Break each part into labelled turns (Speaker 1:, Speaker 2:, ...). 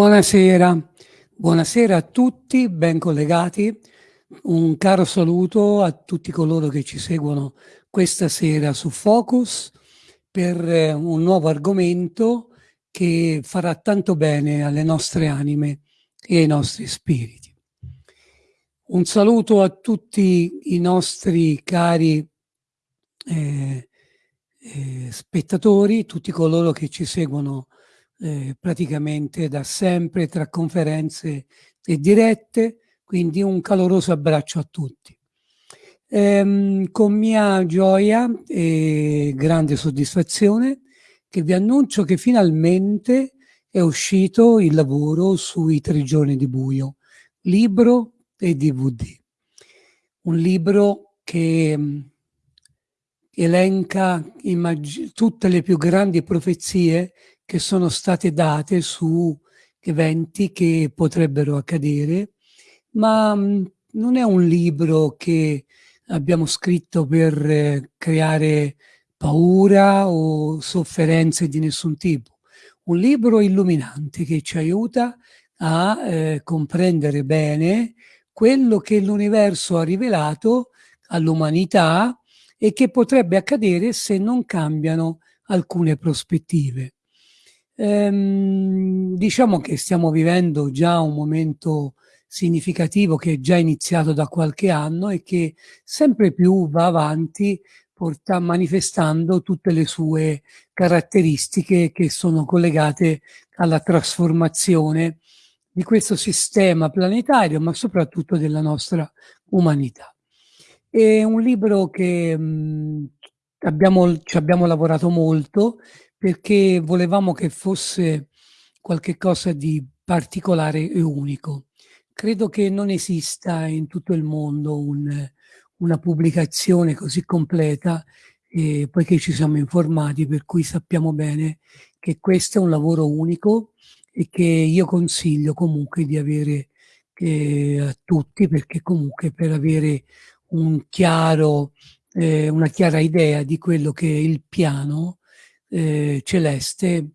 Speaker 1: Buonasera, buonasera a tutti, ben collegati. Un caro saluto a tutti coloro che ci seguono questa sera su Focus per eh, un nuovo argomento che farà tanto bene alle nostre anime e ai nostri spiriti. Un saluto a tutti i nostri cari eh, eh, spettatori, tutti coloro che ci seguono eh, praticamente da sempre tra conferenze e dirette, quindi un caloroso abbraccio a tutti. Ehm, con mia gioia e grande soddisfazione che vi annuncio che finalmente è uscito il lavoro sui tre giorni di buio, libro e DVD. Un libro che mm, elenca tutte le più grandi profezie che sono state date su eventi che potrebbero accadere, ma mm, non è un libro che abbiamo scritto per eh, creare paura o sofferenze di nessun tipo. Un libro illuminante che ci aiuta a eh, comprendere bene quello che l'universo ha rivelato all'umanità e che potrebbe accadere se non cambiano alcune prospettive. Ehm, diciamo che stiamo vivendo già un momento significativo che è già iniziato da qualche anno e che sempre più va avanti porta, manifestando tutte le sue caratteristiche che sono collegate alla trasformazione di questo sistema planetario, ma soprattutto della nostra umanità. È un libro che mh, abbiamo, ci abbiamo lavorato molto perché volevamo che fosse qualcosa di particolare e unico. Credo che non esista in tutto il mondo un, una pubblicazione così completa, eh, poiché ci siamo informati, per cui sappiamo bene che questo è un lavoro unico e che io consiglio comunque di avere eh, a tutti, perché comunque per avere un chiaro, eh, una chiara idea di quello che è il piano eh, celeste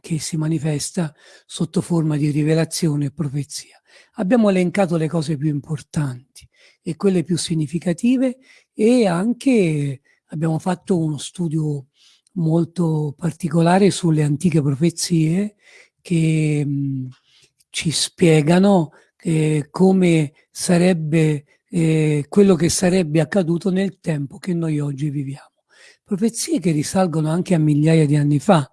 Speaker 1: che si manifesta sotto forma di rivelazione e profezia. Abbiamo elencato le cose più importanti e quelle più significative e anche abbiamo fatto uno studio molto particolare sulle antiche profezie che mh, ci spiegano eh, come sarebbe eh, quello che sarebbe accaduto nel tempo che noi oggi viviamo. Profezie che risalgono anche a migliaia di anni fa,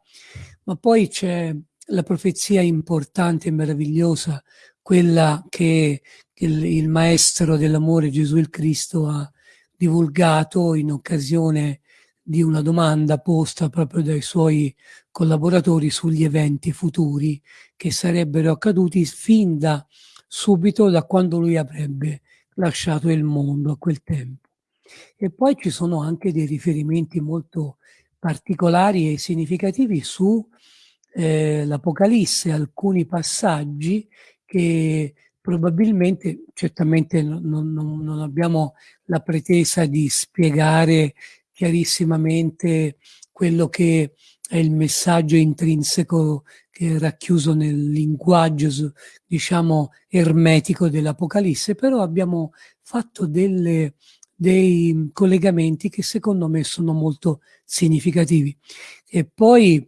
Speaker 1: ma poi c'è la profezia importante e meravigliosa, quella che il, il maestro dell'amore Gesù il Cristo ha divulgato in occasione di una domanda posta proprio dai suoi collaboratori sugli eventi futuri che sarebbero accaduti fin da subito da quando lui avrebbe lasciato il mondo a quel tempo. E poi ci sono anche dei riferimenti molto particolari e significativi su eh, alcuni passaggi che probabilmente, certamente non, non, non abbiamo la pretesa di spiegare chiarissimamente quello che è il messaggio intrinseco che è racchiuso nel linguaggio, diciamo, ermetico dell'Apocalisse, però abbiamo fatto delle, dei collegamenti che secondo me sono molto significativi. E poi,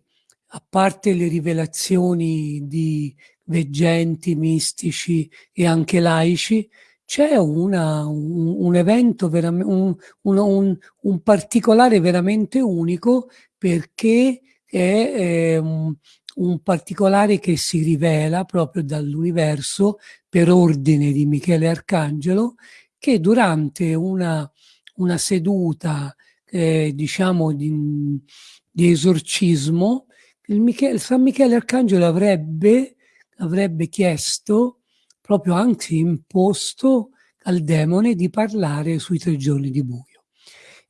Speaker 1: a parte le rivelazioni di veggenti, mistici e anche laici, c'è un, un, evento, un, un, un, particolare veramente unico perché è eh, un particolare che si rivela proprio dall'universo per ordine di Michele Arcangelo che durante una, una seduta eh, diciamo di, di esorcismo il Michele, San Michele Arcangelo avrebbe, avrebbe chiesto proprio anzi imposto al demone di parlare sui tre giorni di buio.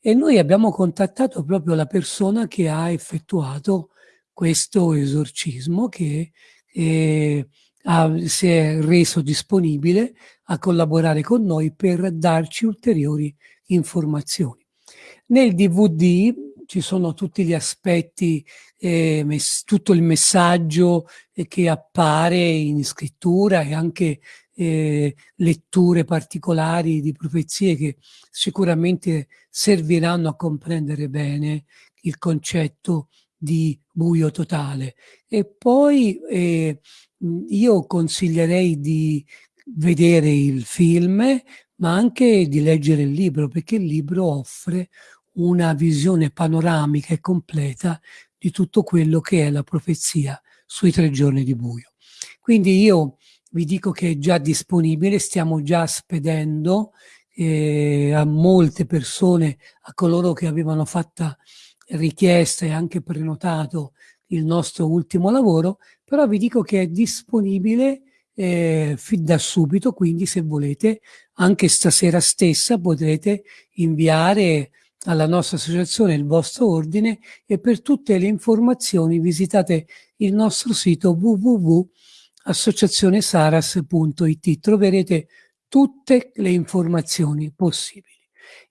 Speaker 1: E noi abbiamo contattato proprio la persona che ha effettuato questo esorcismo che eh, ha, si è reso disponibile a collaborare con noi per darci ulteriori informazioni. Nel DVD ci sono tutti gli aspetti, eh, tutto il messaggio eh, che appare in scrittura e anche eh, letture particolari di profezie che sicuramente serviranno a comprendere bene il concetto di buio totale. E poi eh, io consiglierei di vedere il film, ma anche di leggere il libro, perché il libro offre una visione panoramica e completa di tutto quello che è la profezia sui tre giorni di buio. Quindi io vi dico che è già disponibile, stiamo già spedendo eh, a molte persone, a coloro che avevano fatto richiesta e anche prenotato il nostro ultimo lavoro, però vi dico che è disponibile eh, fin da subito, quindi se volete anche stasera stessa potrete inviare alla nostra associazione il vostro ordine e per tutte le informazioni visitate il nostro sito www.associazionesaras.it troverete tutte le informazioni possibili.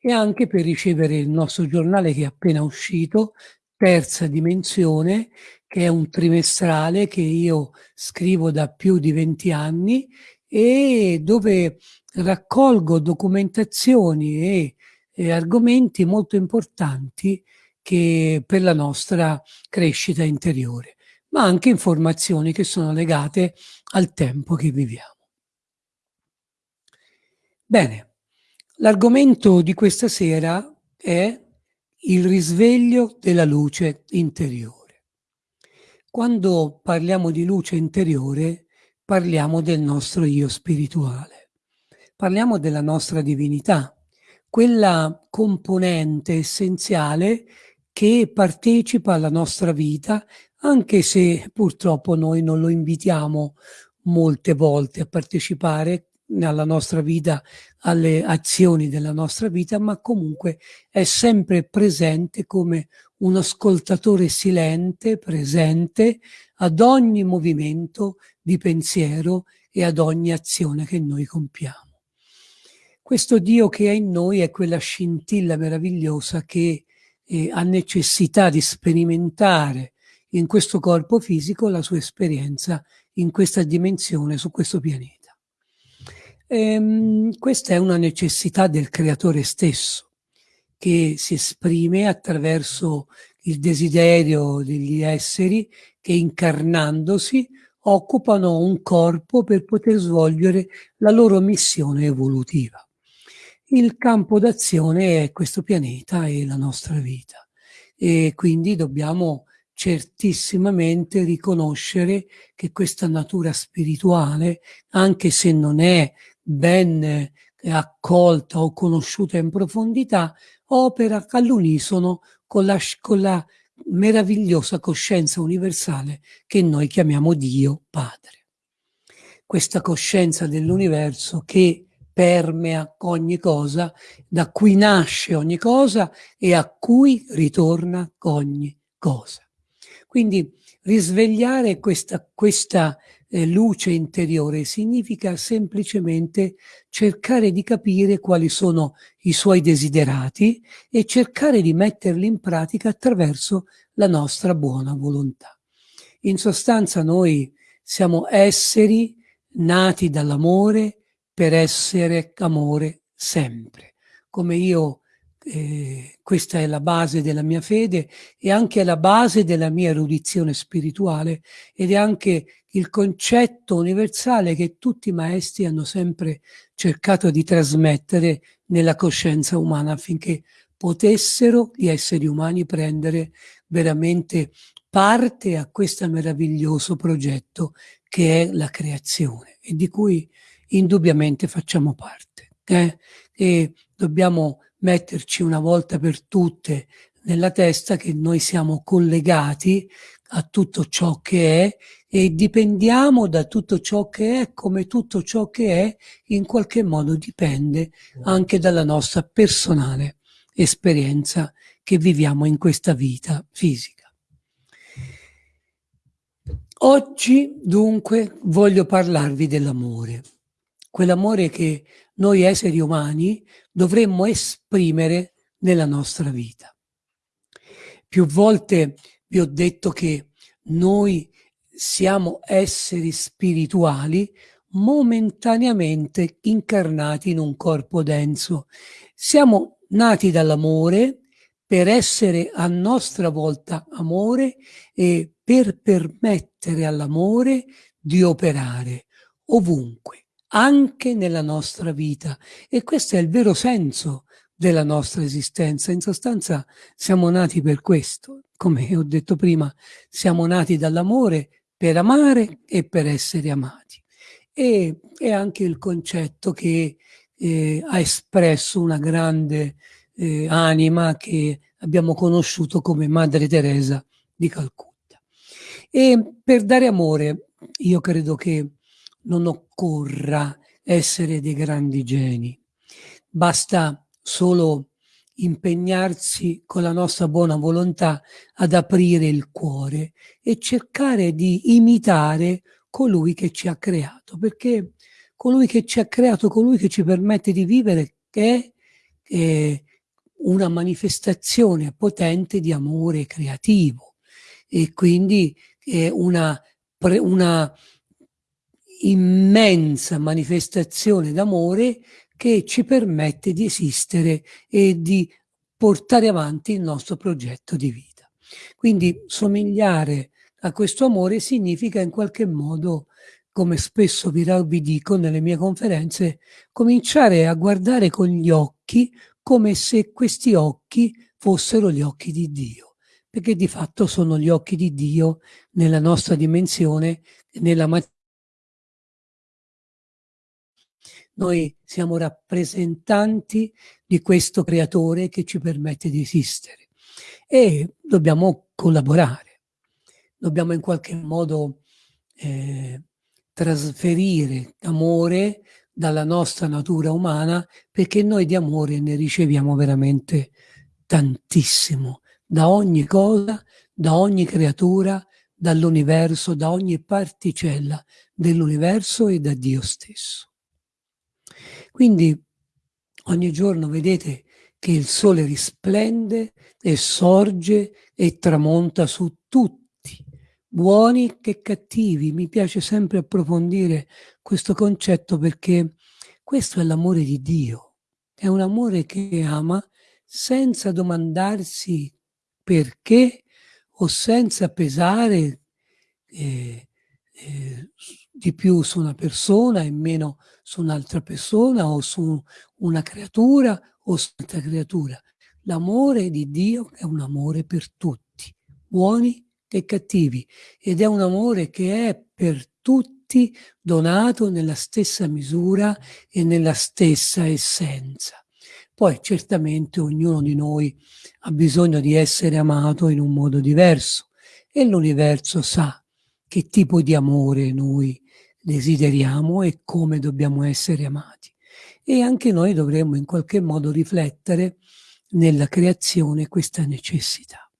Speaker 1: E anche per ricevere il nostro giornale che è appena uscito terza dimensione che è un trimestrale che io scrivo da più di 20 anni e dove raccolgo documentazioni e eh, argomenti molto importanti che per la nostra crescita interiore, ma anche informazioni che sono legate al tempo che viviamo. Bene, l'argomento di questa sera è il risveglio della luce interiore. Quando parliamo di luce interiore, parliamo del nostro io spirituale. Parliamo della nostra divinità, quella componente essenziale che partecipa alla nostra vita, anche se purtroppo noi non lo invitiamo molte volte a partecipare alla nostra vita, alle azioni della nostra vita, ma comunque è sempre presente come un ascoltatore silente, presente ad ogni movimento di pensiero e ad ogni azione che noi compiamo. Questo Dio che è in noi è quella scintilla meravigliosa che eh, ha necessità di sperimentare in questo corpo fisico la sua esperienza in questa dimensione, su questo pianeta. Ehm, questa è una necessità del creatore stesso, che si esprime attraverso il desiderio degli esseri che incarnandosi occupano un corpo per poter svolgere la loro missione evolutiva. Il campo d'azione è questo pianeta e la nostra vita e quindi dobbiamo certissimamente riconoscere che questa natura spirituale, anche se non è ben accolta o conosciuta in profondità, opera all'unisono con la, con la meravigliosa coscienza universale che noi chiamiamo Dio Padre. Questa coscienza dell'universo che permea ogni cosa, da cui nasce ogni cosa e a cui ritorna ogni cosa. Quindi risvegliare questa, questa eh, luce interiore significa semplicemente cercare di capire quali sono i suoi desiderati e cercare di metterli in pratica attraverso la nostra buona volontà. In sostanza noi siamo esseri nati dall'amore per essere amore sempre. Come io eh, questa è la base della mia fede e anche la base della mia erudizione spirituale ed è anche il concetto universale che tutti i maestri hanno sempre cercato di trasmettere nella coscienza umana affinché potessero gli esseri umani prendere veramente parte a questo meraviglioso progetto che è la creazione e di cui indubbiamente facciamo parte. Eh? E dobbiamo metterci una volta per tutte nella testa che noi siamo collegati a tutto ciò che è e dipendiamo da tutto ciò che è come tutto ciò che è in qualche modo dipende anche dalla nostra personale esperienza che viviamo in questa vita fisica. Oggi dunque voglio parlarvi dell'amore, quell'amore che noi esseri umani dovremmo esprimere nella nostra vita. Più volte vi ho detto che noi siamo esseri spirituali momentaneamente incarnati in un corpo denso. Siamo nati dall'amore per essere a nostra volta amore e per permettere all'amore di operare ovunque anche nella nostra vita. E questo è il vero senso della nostra esistenza. In sostanza siamo nati per questo. Come ho detto prima, siamo nati dall'amore per amare e per essere amati. E è anche il concetto che eh, ha espresso una grande eh, anima che abbiamo conosciuto come Madre Teresa di Calcutta. E per dare amore, io credo che non occorra essere dei grandi geni, basta solo impegnarsi con la nostra buona volontà ad aprire il cuore e cercare di imitare colui che ci ha creato, perché colui che ci ha creato, colui che ci permette di vivere, è, è una manifestazione potente di amore creativo. E quindi è una, una immensa manifestazione d'amore che ci permette di esistere e di portare avanti il nostro progetto di vita. Quindi somigliare a questo amore significa in qualche modo, come spesso vi, dico nelle mie conferenze, cominciare a guardare con gli occhi come se questi occhi fossero gli occhi di Dio, perché di fatto sono gli occhi di Dio nella nostra dimensione, nella materia noi siamo rappresentanti di questo creatore che ci permette di esistere e dobbiamo collaborare, dobbiamo in qualche modo eh, trasferire amore dalla nostra natura umana perché noi di amore ne riceviamo veramente tantissimo da ogni cosa, da ogni creatura, dall'universo, da ogni particella dell'universo e da Dio stesso. Quindi ogni giorno vedete che il sole risplende e sorge e tramonta su tutti, buoni che cattivi. Mi piace sempre approfondire questo concetto perché questo è l'amore di Dio. È un amore che ama senza domandarsi perché o senza pesare eh, eh, di più su una persona e meno su un'altra persona o su una creatura o su un'altra creatura. L'amore di Dio è un amore per tutti, buoni e cattivi, ed è un amore che è per tutti donato nella stessa misura e nella stessa essenza. Poi certamente ognuno di noi ha bisogno di essere amato in un modo diverso e l'universo sa che tipo di amore noi desideriamo e come dobbiamo essere amati. E anche noi dovremmo in qualche modo riflettere nella creazione questa necessità.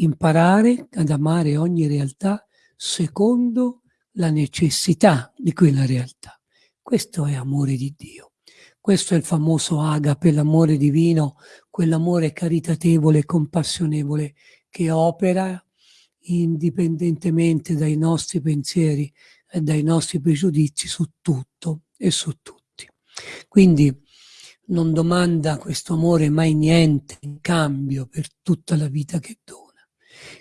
Speaker 1: Imparare ad amare ogni realtà secondo la necessità di quella realtà. Questo è amore di Dio. Questo è il famoso agape, l'amore divino, quell'amore caritatevole e compassionevole che opera indipendentemente dai nostri pensieri dai nostri pregiudizi su tutto e su tutti. Quindi non domanda questo amore mai niente in cambio per tutta la vita che dona.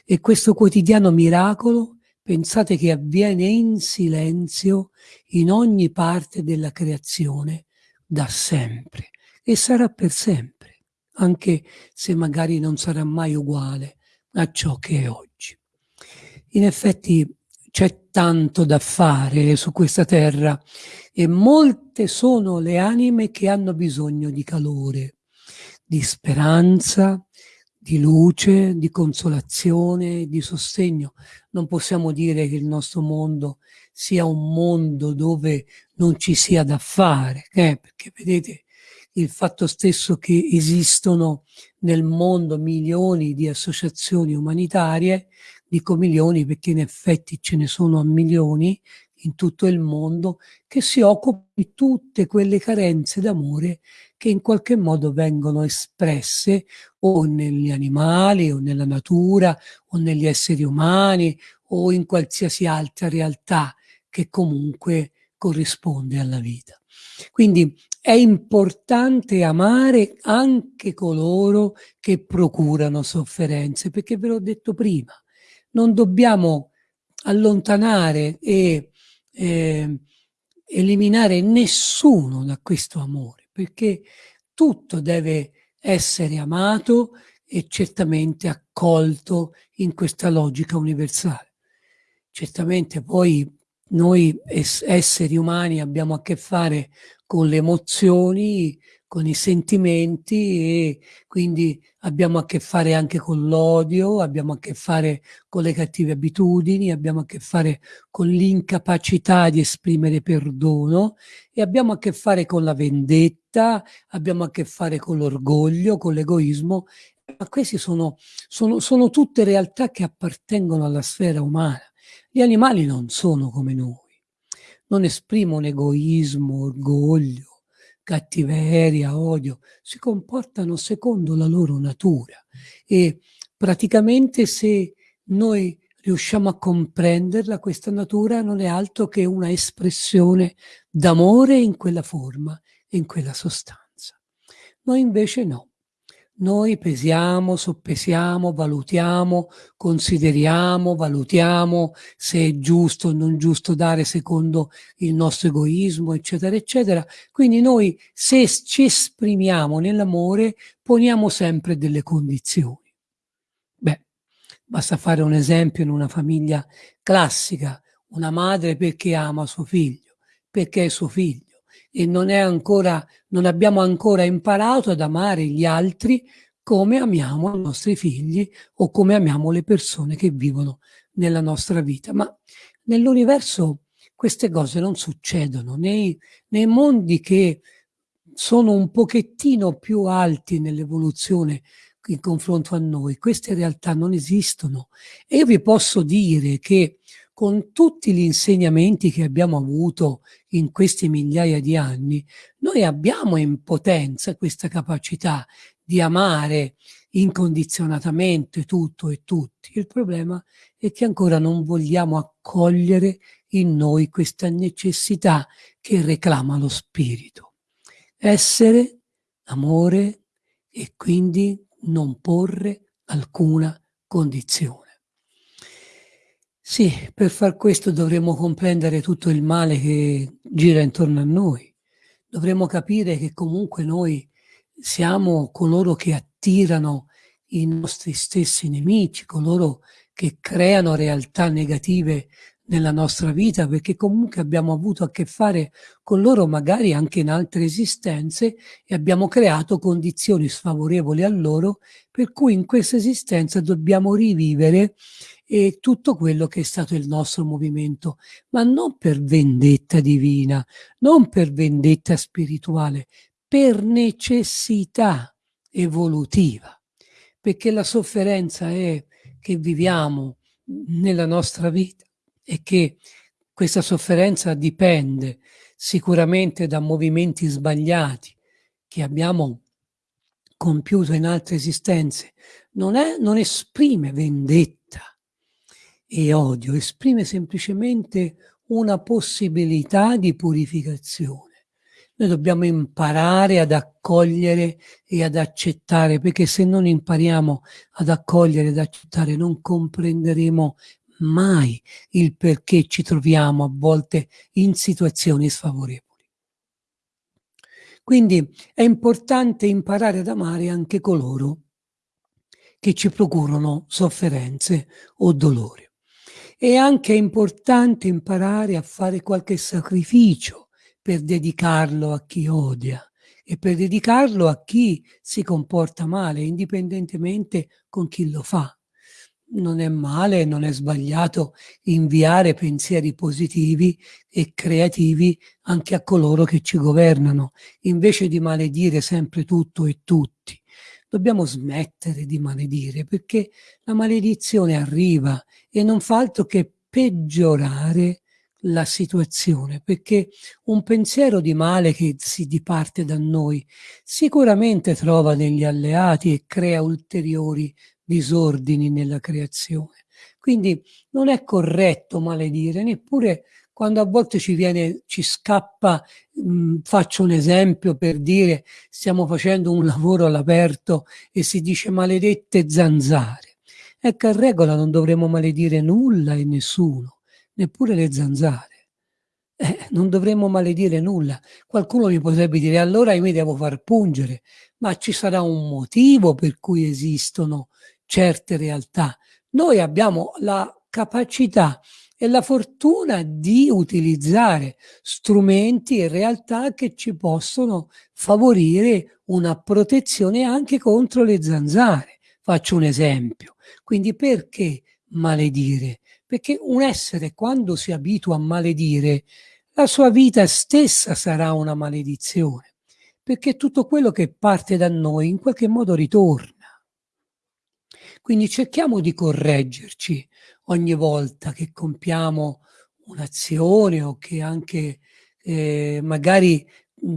Speaker 1: E questo quotidiano miracolo pensate che avviene in silenzio in ogni parte della creazione da sempre e sarà per sempre, anche se magari non sarà mai uguale a ciò che è oggi. In effetti c'è tanto da fare su questa terra e molte sono le anime che hanno bisogno di calore, di speranza, di luce, di consolazione, di sostegno. Non possiamo dire che il nostro mondo sia un mondo dove non ci sia da fare, eh? perché vedete il fatto stesso che esistono nel mondo milioni di associazioni umanitarie dico milioni perché in effetti ce ne sono a milioni in tutto il mondo, che si occupano di tutte quelle carenze d'amore che in qualche modo vengono espresse o negli animali o nella natura o negli esseri umani o in qualsiasi altra realtà che comunque corrisponde alla vita. Quindi è importante amare anche coloro che procurano sofferenze, perché ve l'ho detto prima, non dobbiamo allontanare e eh, eliminare nessuno da questo amore, perché tutto deve essere amato e certamente accolto in questa logica universale. Certamente poi noi esseri umani abbiamo a che fare con le emozioni, con i sentimenti e quindi abbiamo a che fare anche con l'odio, abbiamo a che fare con le cattive abitudini, abbiamo a che fare con l'incapacità di esprimere perdono e abbiamo a che fare con la vendetta, abbiamo a che fare con l'orgoglio, con l'egoismo, ma queste sono, sono, sono tutte realtà che appartengono alla sfera umana. Gli animali non sono come noi, non esprimono egoismo, orgoglio, cattiveria, odio, si comportano secondo la loro natura e praticamente se noi riusciamo a comprenderla, questa natura non è altro che una espressione d'amore in quella forma, in quella sostanza. Noi invece no. Noi pesiamo, soppesiamo, valutiamo, consideriamo, valutiamo se è giusto o non giusto dare secondo il nostro egoismo, eccetera, eccetera. Quindi noi, se ci esprimiamo nell'amore, poniamo sempre delle condizioni. Beh, basta fare un esempio in una famiglia classica, una madre perché ama suo figlio, perché è suo figlio, e non, ancora, non abbiamo ancora imparato ad amare gli altri come amiamo i nostri figli o come amiamo le persone che vivono nella nostra vita. Ma nell'universo queste cose non succedono. Nei, nei mondi che sono un pochettino più alti nell'evoluzione in confronto a noi, queste realtà non esistono. E io vi posso dire che con tutti gli insegnamenti che abbiamo avuto in questi migliaia di anni, noi abbiamo in potenza questa capacità di amare incondizionatamente tutto e tutti. Il problema è che ancora non vogliamo accogliere in noi questa necessità che reclama lo spirito. Essere, amore e quindi non porre alcuna condizione. Sì, per far questo dovremmo comprendere tutto il male che gira intorno a noi. Dovremmo capire che comunque noi siamo coloro che attirano i nostri stessi nemici, coloro che creano realtà negative nella nostra vita, perché comunque abbiamo avuto a che fare con loro magari anche in altre esistenze e abbiamo creato condizioni sfavorevoli a loro, per cui in questa esistenza dobbiamo rivivere eh, tutto quello che è stato il nostro movimento, ma non per vendetta divina, non per vendetta spirituale, per necessità evolutiva, perché la sofferenza è che viviamo nella nostra vita e che questa sofferenza dipende sicuramente da movimenti sbagliati che abbiamo compiuto in altre esistenze, non, è, non esprime vendetta e odio, esprime semplicemente una possibilità di purificazione. Noi dobbiamo imparare ad accogliere e ad accettare, perché se non impariamo ad accogliere ed accettare non comprenderemo mai il perché ci troviamo a volte in situazioni sfavorevoli. Quindi è importante imparare ad amare anche coloro che ci procurano sofferenze o dolori. È anche importante imparare a fare qualche sacrificio per dedicarlo a chi odia e per dedicarlo a chi si comporta male, indipendentemente con chi lo fa. Non è male, non è sbagliato inviare pensieri positivi e creativi anche a coloro che ci governano, invece di maledire sempre tutto e tutti. Dobbiamo smettere di maledire perché la maledizione arriva e non fa altro che peggiorare la situazione, perché un pensiero di male che si diparte da noi sicuramente trova degli alleati e crea ulteriori disordini nella creazione. Quindi non è corretto maledire, neppure quando a volte ci viene, ci scappa, mh, faccio un esempio per dire stiamo facendo un lavoro all'aperto e si dice maledette zanzare. Ecco, a regola non dovremmo maledire nulla e nessuno neppure le zanzare. Eh, non dovremmo maledire nulla. Qualcuno mi potrebbe dire allora io mi devo far pungere, ma ci sarà un motivo per cui esistono certe realtà. Noi abbiamo la capacità e la fortuna di utilizzare strumenti e realtà che ci possono favorire una protezione anche contro le zanzare. Faccio un esempio. Quindi perché maledire? perché un essere quando si abitua a maledire, la sua vita stessa sarà una maledizione, perché tutto quello che parte da noi in qualche modo ritorna. Quindi cerchiamo di correggerci ogni volta che compiamo un'azione o che anche eh, magari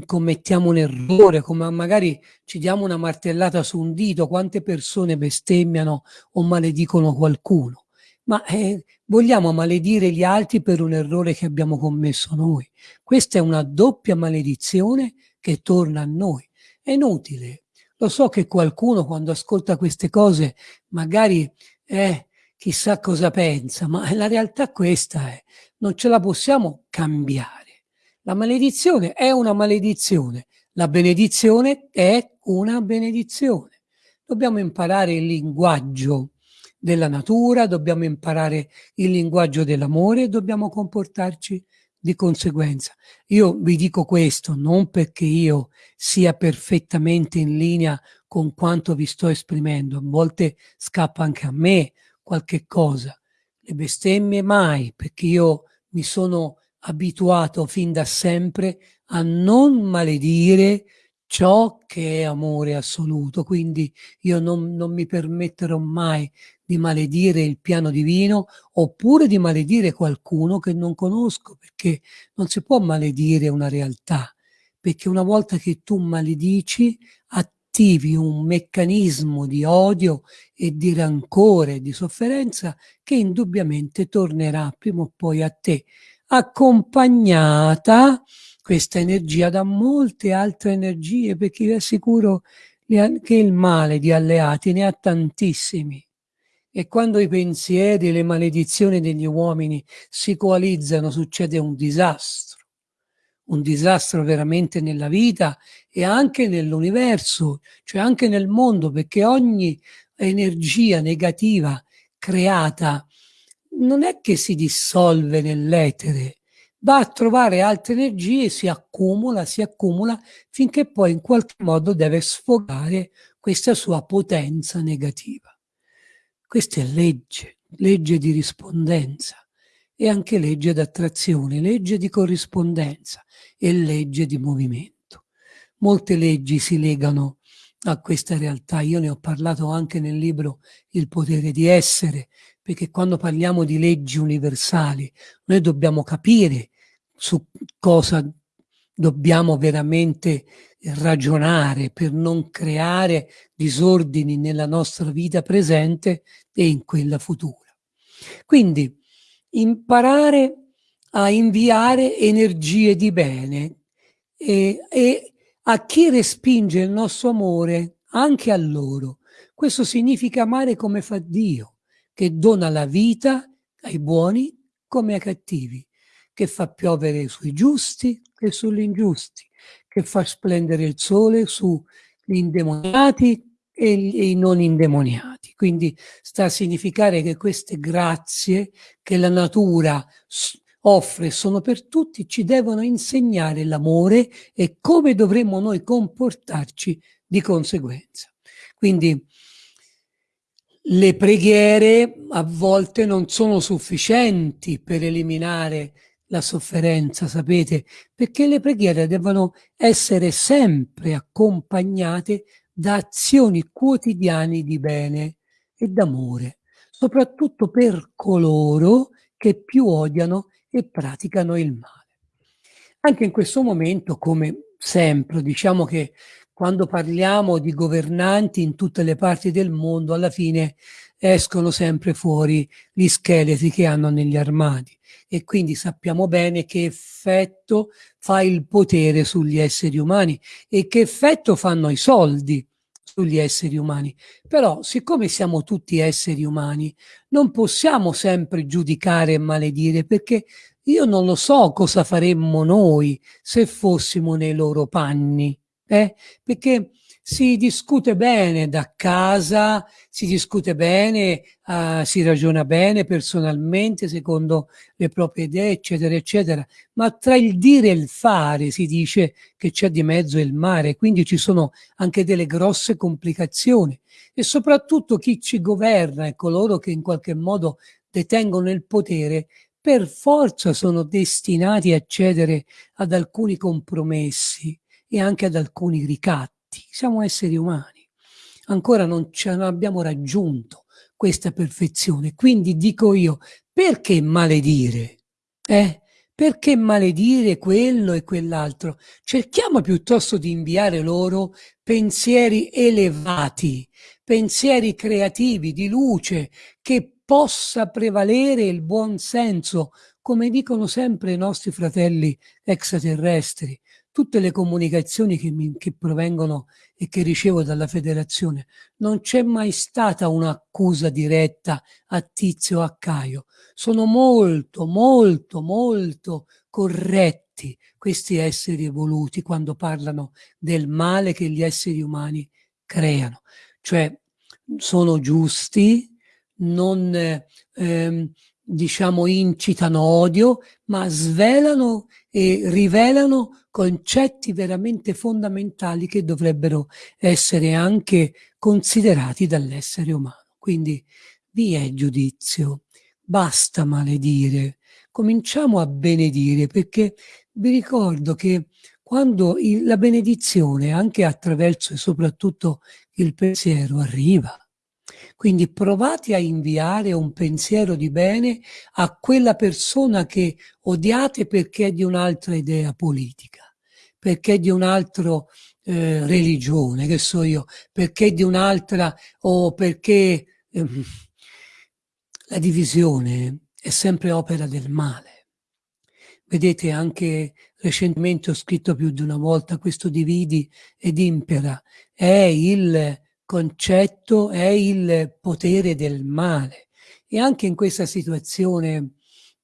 Speaker 1: commettiamo un errore, come magari ci diamo una martellata su un dito, quante persone bestemmiano o maledicono qualcuno ma eh, vogliamo maledire gli altri per un errore che abbiamo commesso noi. Questa è una doppia maledizione che torna a noi. È inutile. Lo so che qualcuno quando ascolta queste cose magari eh, chissà cosa pensa, ma la realtà questa è, non ce la possiamo cambiare. La maledizione è una maledizione, la benedizione è una benedizione. Dobbiamo imparare il linguaggio della natura, dobbiamo imparare il linguaggio dell'amore e dobbiamo comportarci di conseguenza. Io vi dico questo non perché io sia perfettamente in linea con quanto vi sto esprimendo, a volte scappa anche a me qualche cosa. Le bestemmie mai, perché io mi sono abituato fin da sempre a non maledire ciò che è amore assoluto, quindi io non, non mi permetterò mai di maledire il piano divino oppure di maledire qualcuno che non conosco, perché non si può maledire una realtà, perché una volta che tu maledici attivi un meccanismo di odio e di rancore, di sofferenza che indubbiamente tornerà prima o poi a te, accompagnata questa energia da molte altre energie, perché vi assicuro che il male di alleati ne ha tantissimi. E quando i pensieri e le maledizioni degli uomini si coalizzano succede un disastro, un disastro veramente nella vita e anche nell'universo, cioè anche nel mondo, perché ogni energia negativa creata non è che si dissolve nell'etere, va a trovare altre energie, si accumula, si accumula, finché poi in qualche modo deve sfogare questa sua potenza negativa. Questa è legge, legge di rispondenza e anche legge d'attrazione, legge di corrispondenza e legge di movimento. Molte leggi si legano a questa realtà. Io ne ho parlato anche nel libro Il potere di essere, perché quando parliamo di leggi universali noi dobbiamo capire su cosa dobbiamo veramente ragionare per non creare disordini nella nostra vita presente e in quella futura. Quindi imparare a inviare energie di bene e, e a chi respinge il nostro amore anche a loro. Questo significa amare come fa Dio, che dona la vita ai buoni come ai cattivi, che fa piovere sui giusti e sugli ingiusti, che fa splendere il sole sugli indemoniati e i non indemoniati. Quindi sta a significare che queste grazie che la natura offre sono per tutti, ci devono insegnare l'amore e come dovremmo noi comportarci di conseguenza. Quindi le preghiere a volte non sono sufficienti per eliminare la sofferenza, sapete, perché le preghiere devono essere sempre accompagnate da azioni quotidiane di bene e d'amore, soprattutto per coloro che più odiano e praticano il male. Anche in questo momento, come sempre, diciamo che quando parliamo di governanti in tutte le parti del mondo, alla fine escono sempre fuori gli scheletri che hanno negli armadi e quindi sappiamo bene che effetto fa il potere sugli esseri umani e che effetto fanno i soldi sugli esseri umani. Però, siccome siamo tutti esseri umani, non possiamo sempre giudicare e maledire perché io non lo so cosa faremmo noi se fossimo nei loro panni eh? perché si discute bene da casa, si discute bene, uh, si ragiona bene personalmente secondo le proprie idee, eccetera, eccetera, ma tra il dire e il fare si dice che c'è di mezzo il mare, quindi ci sono anche delle grosse complicazioni e soprattutto chi ci governa e coloro che in qualche modo detengono il potere per forza sono destinati a cedere ad alcuni compromessi e anche ad alcuni ricatti. Siamo esseri umani. Ancora non, non abbiamo raggiunto questa perfezione. Quindi dico io, perché maledire? Eh? Perché maledire quello e quell'altro? Cerchiamo piuttosto di inviare loro pensieri elevati, pensieri creativi, di luce, che possa prevalere il buon senso, come dicono sempre i nostri fratelli extraterrestri tutte le comunicazioni che, mi, che provengono e che ricevo dalla federazione, non c'è mai stata un'accusa diretta a Tizio o a Caio. Sono molto, molto, molto corretti questi esseri evoluti quando parlano del male che gli esseri umani creano. Cioè, sono giusti, non, ehm, diciamo, incitano odio, ma svelano e rivelano concetti veramente fondamentali che dovrebbero essere anche considerati dall'essere umano. Quindi vi è giudizio, basta maledire, cominciamo a benedire perché vi ricordo che quando il, la benedizione anche attraverso e soprattutto il pensiero arriva, quindi provate a inviare un pensiero di bene a quella persona che odiate perché è di un'altra idea politica, perché è di un'altra eh, religione, che so io, perché è di un'altra o perché eh, la divisione è sempre opera del male. Vedete, anche recentemente ho scritto più di una volta questo dividi ed impera, è il concetto è il potere del male. E anche in questa situazione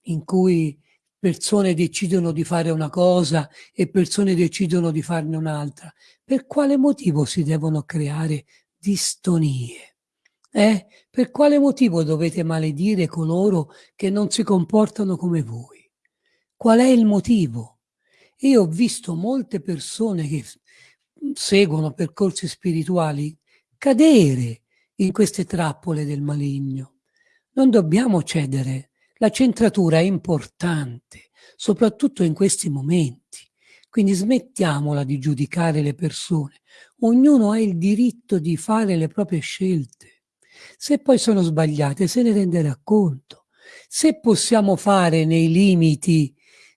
Speaker 1: in cui persone decidono di fare una cosa e persone decidono di farne un'altra, per quale motivo si devono creare distonie? Eh? Per quale motivo dovete maledire coloro che non si comportano come voi? Qual è il motivo? Io ho visto molte persone che seguono percorsi spirituali cadere in queste trappole del maligno. Non dobbiamo cedere. La centratura è importante, soprattutto in questi momenti. Quindi smettiamola di giudicare le persone. Ognuno ha il diritto di fare le proprie scelte. Se poi sono sbagliate, se ne renderà conto. Se possiamo fare nei limiti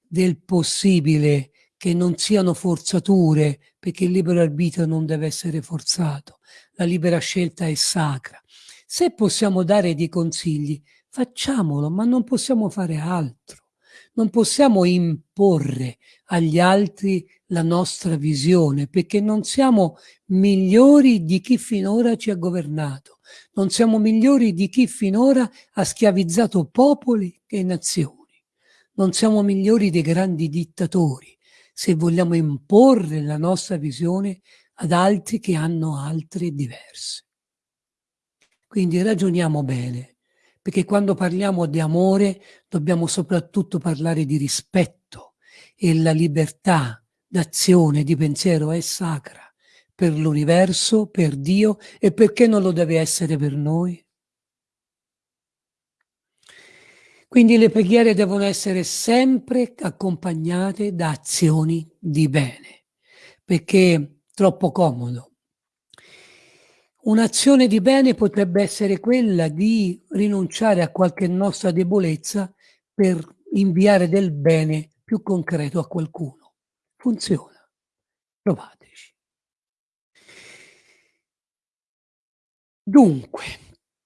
Speaker 1: del possibile che non siano forzature, perché il libero arbitrio non deve essere forzato, la libera scelta è sacra. Se possiamo dare dei consigli, facciamolo, ma non possiamo fare altro. Non possiamo imporre agli altri la nostra visione, perché non siamo migliori di chi finora ci ha governato, non siamo migliori di chi finora ha schiavizzato popoli e nazioni, non siamo migliori dei grandi dittatori, se vogliamo imporre la nostra visione ad altri che hanno altre diverse. Quindi ragioniamo bene, perché quando parliamo di amore dobbiamo soprattutto parlare di rispetto e la libertà d'azione, di pensiero è sacra per l'universo, per Dio e perché non lo deve essere per noi? Quindi le preghiere devono essere sempre accompagnate da azioni di bene, perché troppo comodo. Un'azione di bene potrebbe essere quella di rinunciare a qualche nostra debolezza per inviare del bene più concreto a qualcuno. Funziona. Provateci. Dunque,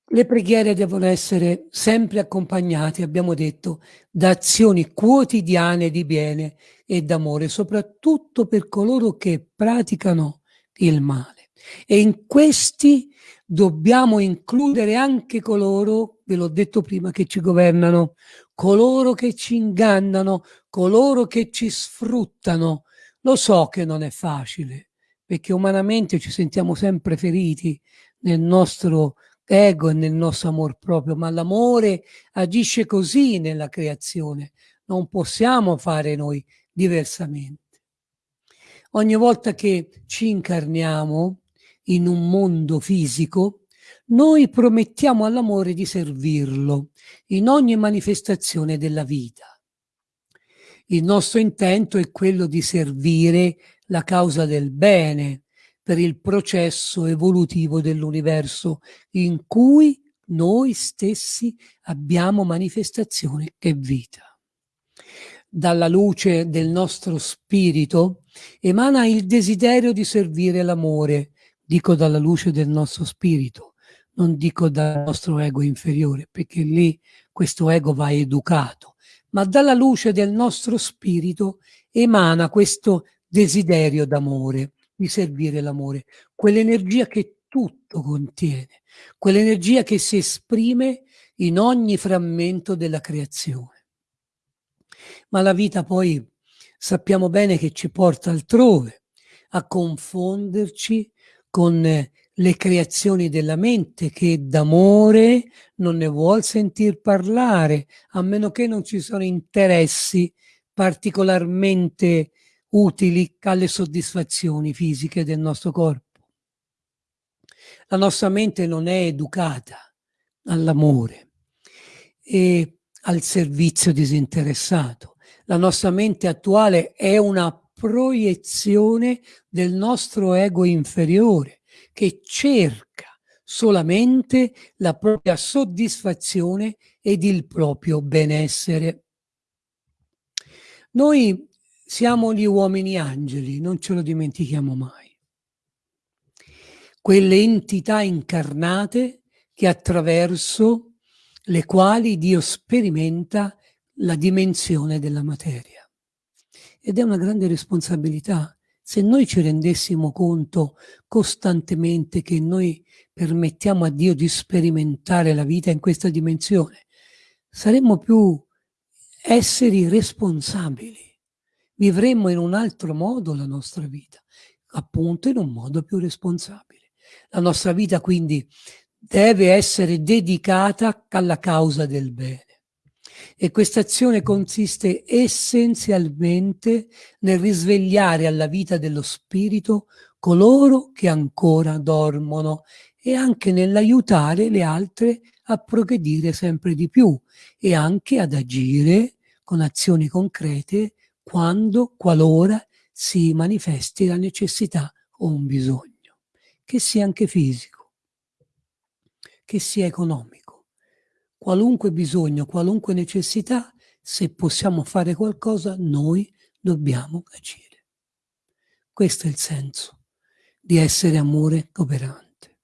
Speaker 1: le preghiere devono essere sempre accompagnate, abbiamo detto, da azioni quotidiane di bene e d'amore, soprattutto per coloro che praticano il male. E in questi dobbiamo includere anche coloro, ve l'ho detto prima, che ci governano, coloro che ci ingannano, coloro che ci sfruttano. Lo so che non è facile, perché umanamente ci sentiamo sempre feriti nel nostro ego e nel nostro amor proprio, ma l'amore agisce così nella creazione. Non possiamo fare noi diversamente. Ogni volta che ci incarniamo in un mondo fisico, noi promettiamo all'amore di servirlo in ogni manifestazione della vita. Il nostro intento è quello di servire la causa del bene per il processo evolutivo dell'universo in cui noi stessi abbiamo manifestazione che vita dalla luce del nostro spirito, emana il desiderio di servire l'amore, dico dalla luce del nostro spirito, non dico dal nostro ego inferiore, perché lì questo ego va educato, ma dalla luce del nostro spirito emana questo desiderio d'amore, di servire l'amore, quell'energia che tutto contiene, quell'energia che si esprime in ogni frammento della creazione ma la vita poi sappiamo bene che ci porta altrove, a confonderci con le creazioni della mente che d'amore non ne vuol sentir parlare, a meno che non ci sono interessi particolarmente utili alle soddisfazioni fisiche del nostro corpo. La nostra mente non è educata all'amore e al servizio disinteressato. La nostra mente attuale è una proiezione del nostro ego inferiore che cerca solamente la propria soddisfazione ed il proprio benessere. Noi siamo gli uomini angeli, non ce lo dimentichiamo mai. Quelle entità incarnate che attraverso le quali Dio sperimenta la dimensione della materia. Ed è una grande responsabilità. Se noi ci rendessimo conto costantemente che noi permettiamo a Dio di sperimentare la vita in questa dimensione, saremmo più esseri responsabili. Vivremmo in un altro modo la nostra vita, appunto in un modo più responsabile. La nostra vita quindi deve essere dedicata alla causa del bene. E questa azione consiste essenzialmente nel risvegliare alla vita dello spirito coloro che ancora dormono e anche nell'aiutare le altre a progredire sempre di più e anche ad agire con azioni concrete quando, qualora si manifesti la necessità o un bisogno, che sia anche fisico, che sia economico qualunque bisogno, qualunque necessità, se possiamo fare qualcosa, noi dobbiamo agire. Questo è il senso di essere amore operante.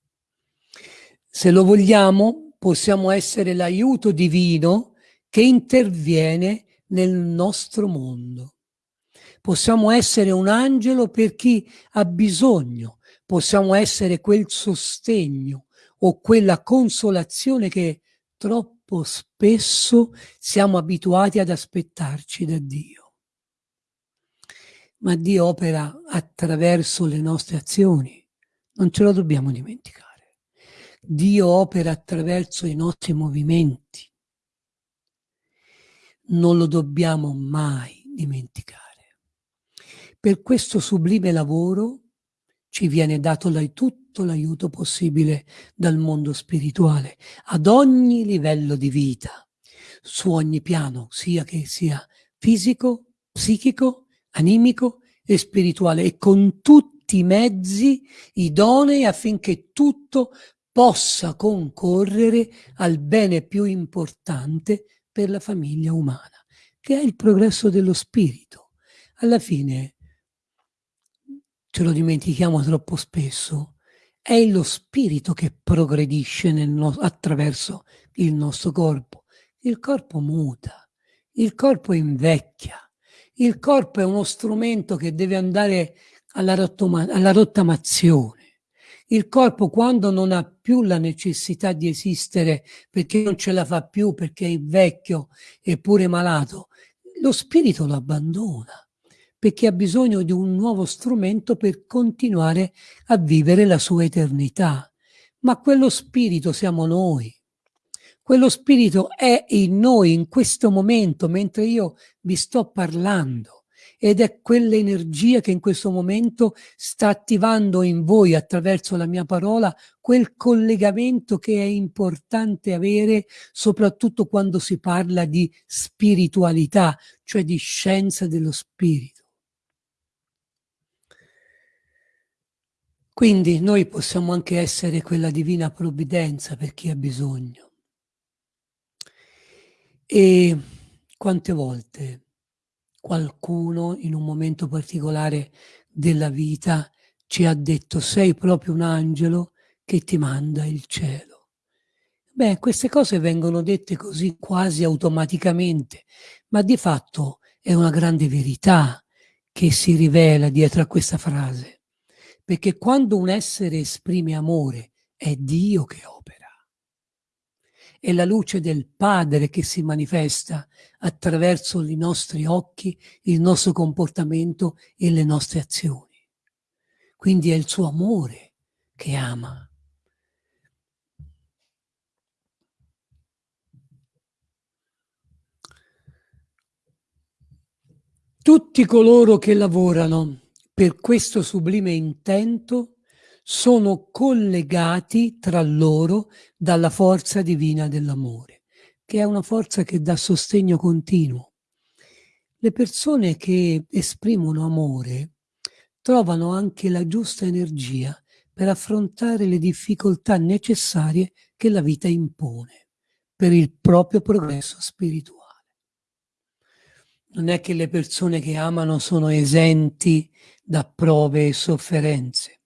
Speaker 1: Se lo vogliamo, possiamo essere l'aiuto divino che interviene nel nostro mondo. Possiamo essere un angelo per chi ha bisogno, possiamo essere quel sostegno o quella consolazione che troppo spesso siamo abituati ad aspettarci da Dio. Ma Dio opera attraverso le nostre azioni, non ce lo dobbiamo dimenticare. Dio opera attraverso i nostri movimenti. Non lo dobbiamo mai dimenticare. Per questo sublime lavoro ci viene dato da tutto l'aiuto possibile dal mondo spirituale, ad ogni livello di vita, su ogni piano, sia che sia fisico, psichico, animico e spirituale, e con tutti i mezzi idonei affinché tutto possa concorrere al bene più importante per la famiglia umana, che è il progresso dello spirito. Alla fine ce lo dimentichiamo troppo spesso, è lo spirito che progredisce no attraverso il nostro corpo. Il corpo muta, il corpo invecchia, il corpo è uno strumento che deve andare alla, alla rottamazione. Il corpo quando non ha più la necessità di esistere perché non ce la fa più, perché è vecchio e pure malato, lo spirito lo abbandona perché ha bisogno di un nuovo strumento per continuare a vivere la sua eternità. Ma quello spirito siamo noi. Quello spirito è in noi in questo momento, mentre io vi sto parlando. Ed è quell'energia che in questo momento sta attivando in voi attraverso la mia parola quel collegamento che è importante avere soprattutto quando si parla di spiritualità, cioè di scienza dello spirito. Quindi noi possiamo anche essere quella divina provvidenza per chi ha bisogno. E quante volte qualcuno in un momento particolare della vita ci ha detto sei proprio un angelo che ti manda il cielo. Beh, queste cose vengono dette così quasi automaticamente, ma di fatto è una grande verità che si rivela dietro a questa frase perché quando un essere esprime amore è Dio che opera. È la luce del Padre che si manifesta attraverso i nostri occhi, il nostro comportamento e le nostre azioni. Quindi è il suo amore che ama. Tutti coloro che lavorano per questo sublime intento sono collegati tra loro dalla forza divina dell'amore, che è una forza che dà sostegno continuo. Le persone che esprimono amore trovano anche la giusta energia per affrontare le difficoltà necessarie che la vita impone per il proprio progresso spirituale non è che le persone che amano sono esenti da prove e sofferenze,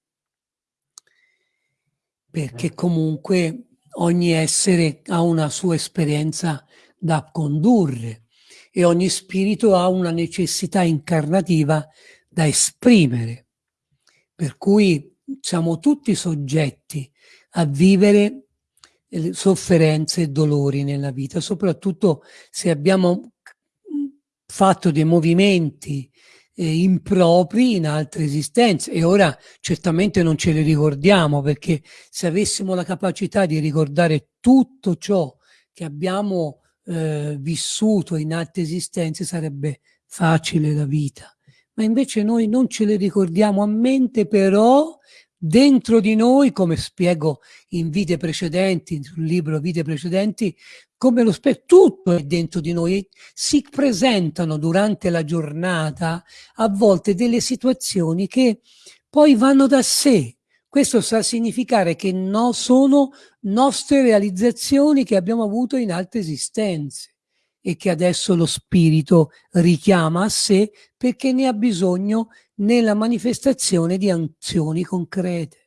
Speaker 1: perché eh. comunque ogni essere ha una sua esperienza da condurre e ogni spirito ha una necessità incarnativa da esprimere. Per cui siamo tutti soggetti a vivere sofferenze e dolori nella vita, soprattutto se abbiamo fatto dei movimenti eh, impropri in altre esistenze. E ora certamente non ce li ricordiamo perché se avessimo la capacità di ricordare tutto ciò che abbiamo eh, vissuto in altre esistenze sarebbe facile la vita. Ma invece noi non ce le ricordiamo a mente però dentro di noi, come spiego in vite precedenti, sul libro Vite precedenti, come lo spiego, tutto è dentro di noi, si presentano durante la giornata a volte delle situazioni che poi vanno da sé. Questo sta a significare che no, sono nostre realizzazioni che abbiamo avuto in altre esistenze e che adesso lo spirito richiama a sé perché ne ha bisogno nella manifestazione di azioni concrete.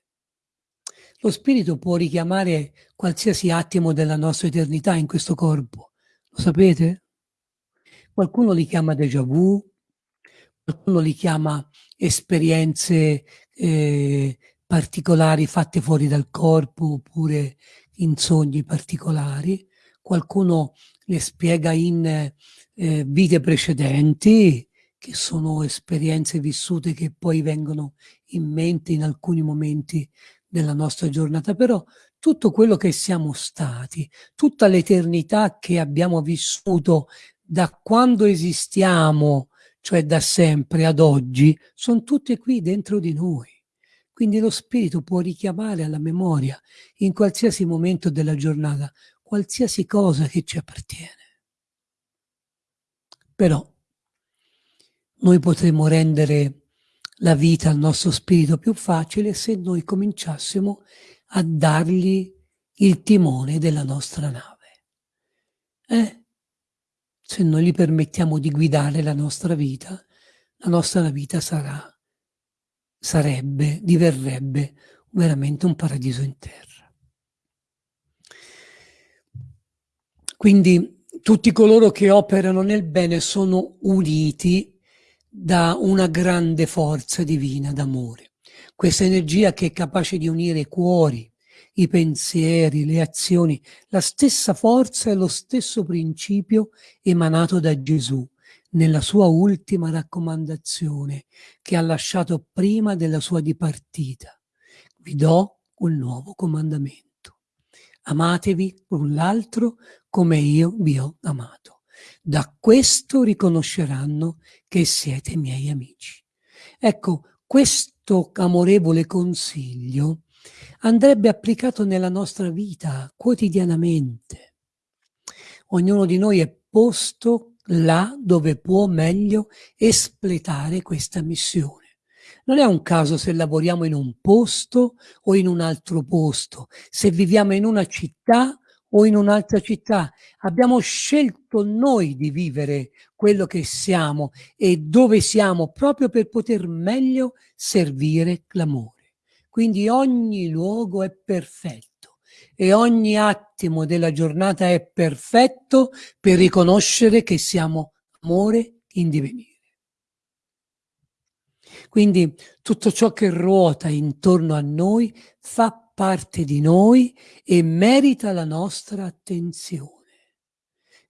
Speaker 1: Lo spirito può richiamare qualsiasi attimo della nostra eternità in questo corpo. Lo sapete? Qualcuno li chiama déjà vu, qualcuno li chiama esperienze eh, particolari fatte fuori dal corpo oppure in sogni particolari. Qualcuno le spiega in eh, vite precedenti, che sono esperienze vissute che poi vengono in mente in alcuni momenti della nostra giornata, però tutto quello che siamo stati, tutta l'eternità che abbiamo vissuto da quando esistiamo, cioè da sempre ad oggi, sono tutte qui dentro di noi. Quindi lo spirito può richiamare alla memoria in qualsiasi momento della giornata qualsiasi cosa che ci appartiene. Però noi potremmo rendere la vita al nostro spirito più facile se noi cominciassimo a dargli il timone della nostra nave. Eh? Se noi gli permettiamo di guidare la nostra vita, la nostra vita sarà, sarebbe, diverrebbe veramente un paradiso in terra. Quindi tutti coloro che operano nel bene sono uniti da una grande forza divina d'amore. Questa energia che è capace di unire i cuori, i pensieri, le azioni, la stessa forza e lo stesso principio emanato da Gesù nella sua ultima raccomandazione che ha lasciato prima della sua dipartita. Vi do un nuovo comandamento. Amatevi l'un l'altro come io vi ho amato. Da questo riconosceranno che siete miei amici. Ecco, questo amorevole consiglio andrebbe applicato nella nostra vita quotidianamente. Ognuno di noi è posto là dove può meglio espletare questa missione. Non è un caso se lavoriamo in un posto o in un altro posto, se viviamo in una città o in un'altra città. Abbiamo scelto noi di vivere quello che siamo e dove siamo proprio per poter meglio servire l'amore. Quindi ogni luogo è perfetto e ogni attimo della giornata è perfetto per riconoscere che siamo amore in divenire. Quindi tutto ciò che ruota intorno a noi fa parte di noi e merita la nostra attenzione,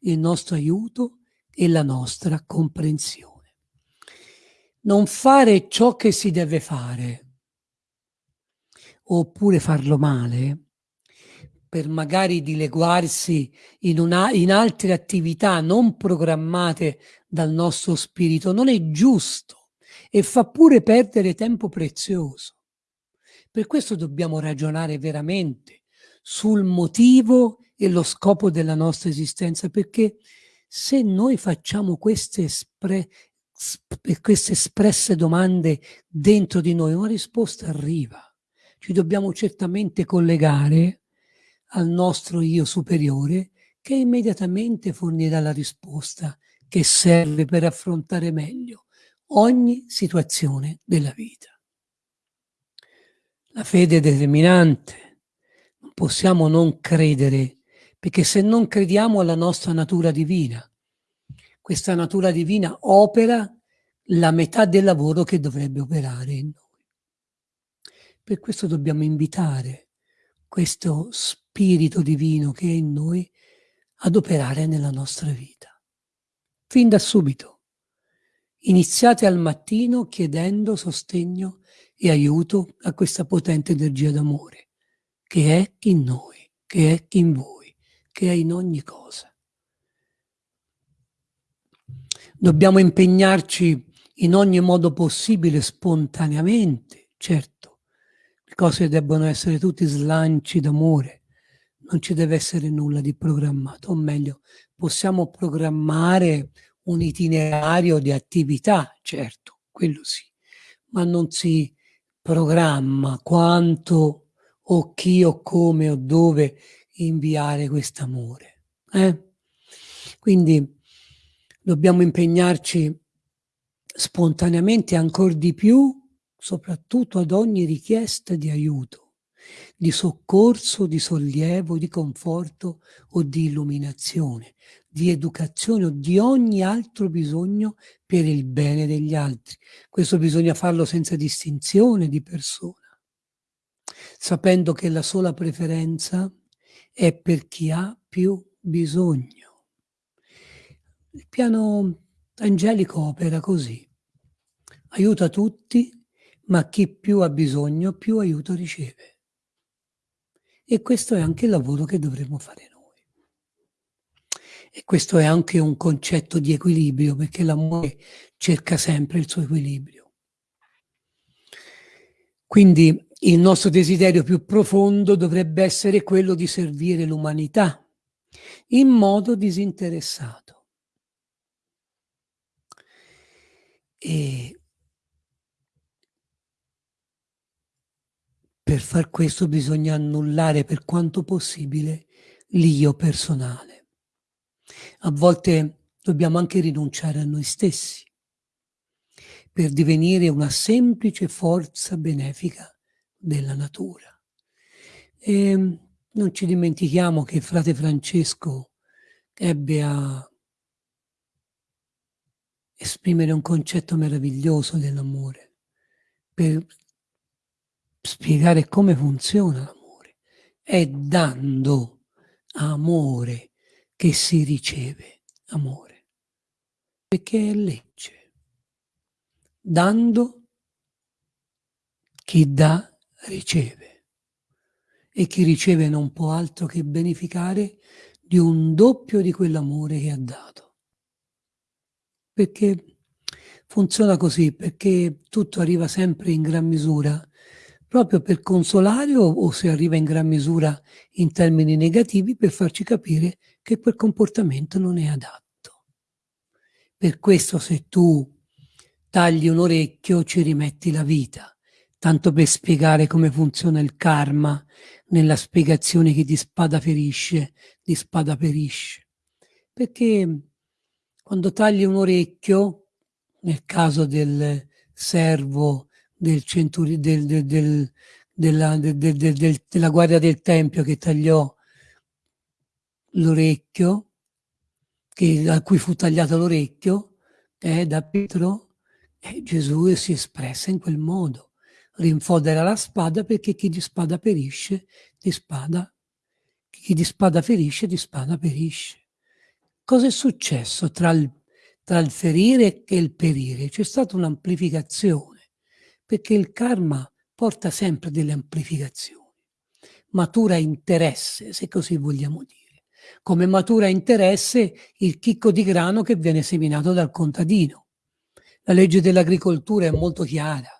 Speaker 1: il nostro aiuto e la nostra comprensione. Non fare ciò che si deve fare oppure farlo male, per magari dileguarsi in, una, in altre attività non programmate dal nostro spirito, non è giusto e fa pure perdere tempo prezioso. Per questo dobbiamo ragionare veramente sul motivo e lo scopo della nostra esistenza, perché se noi facciamo queste, espre queste espresse domande dentro di noi, una risposta arriva. Ci dobbiamo certamente collegare al nostro io superiore che immediatamente fornirà la risposta che serve per affrontare meglio ogni situazione della vita. La fede è determinante, non possiamo non credere, perché se non crediamo alla nostra natura divina, questa natura divina opera la metà del lavoro che dovrebbe operare in noi. Per questo dobbiamo invitare questo spirito divino che è in noi ad operare nella nostra vita. Fin da subito. Iniziate al mattino chiedendo sostegno e aiuto a questa potente energia d'amore, che è in noi, che è in voi, che è in ogni cosa. Dobbiamo impegnarci in ogni modo possibile, spontaneamente, certo. Le cose debbono essere tutti slanci d'amore, non ci deve essere nulla di programmato, o meglio, possiamo programmare un itinerario di attività, certo, quello sì, ma non si programma quanto o chi o come o dove inviare quest'amore. Eh? Quindi dobbiamo impegnarci spontaneamente ancora di più, soprattutto ad ogni richiesta di aiuto, di soccorso, di sollievo, di conforto o di illuminazione, di educazione o di ogni altro bisogno per il bene degli altri. Questo bisogna farlo senza distinzione di persona, sapendo che la sola preferenza è per chi ha più bisogno. Il piano angelico opera così. Aiuta tutti, ma chi più ha bisogno, più aiuto riceve. E questo è anche il lavoro che dovremmo fare noi. E questo è anche un concetto di equilibrio, perché l'amore cerca sempre il suo equilibrio. Quindi il nostro desiderio più profondo dovrebbe essere quello di servire l'umanità in modo disinteressato. E per far questo bisogna annullare per quanto possibile l'io personale. A volte dobbiamo anche rinunciare a noi stessi per divenire una semplice forza benefica della natura. E non ci dimentichiamo che frate Francesco ebbe a esprimere un concetto meraviglioso dell'amore per spiegare come funziona l'amore. È dando amore che si riceve amore, perché è legge. Dando, chi dà riceve e chi riceve non può altro che beneficare di un doppio di quell'amore che ha dato. Perché funziona così, perché tutto arriva sempre in gran misura proprio per consolare o, o, se arriva in gran misura in termini negativi per farci capire che quel comportamento non è adatto. Per questo se tu tagli un orecchio ci rimetti la vita, tanto per spiegare come funziona il karma nella spiegazione che di spada ferisce, di spada perisce. Perché quando tagli un orecchio, nel caso del servo del centuri, del, del, del, della, della guardia del Tempio che tagliò l'orecchio, a cui fu tagliato l'orecchio, eh, da Pietro, eh, Gesù si espresse in quel modo. Rinfodera la spada perché chi di spada perisce, di spada, chi di spada ferisce, di spada perisce. Cosa è successo tra il, tra il ferire e il perire? C'è stata un'amplificazione perché il karma porta sempre delle amplificazioni. Matura interesse, se così vogliamo dire. Come matura interesse il chicco di grano che viene seminato dal contadino. La legge dell'agricoltura è molto chiara,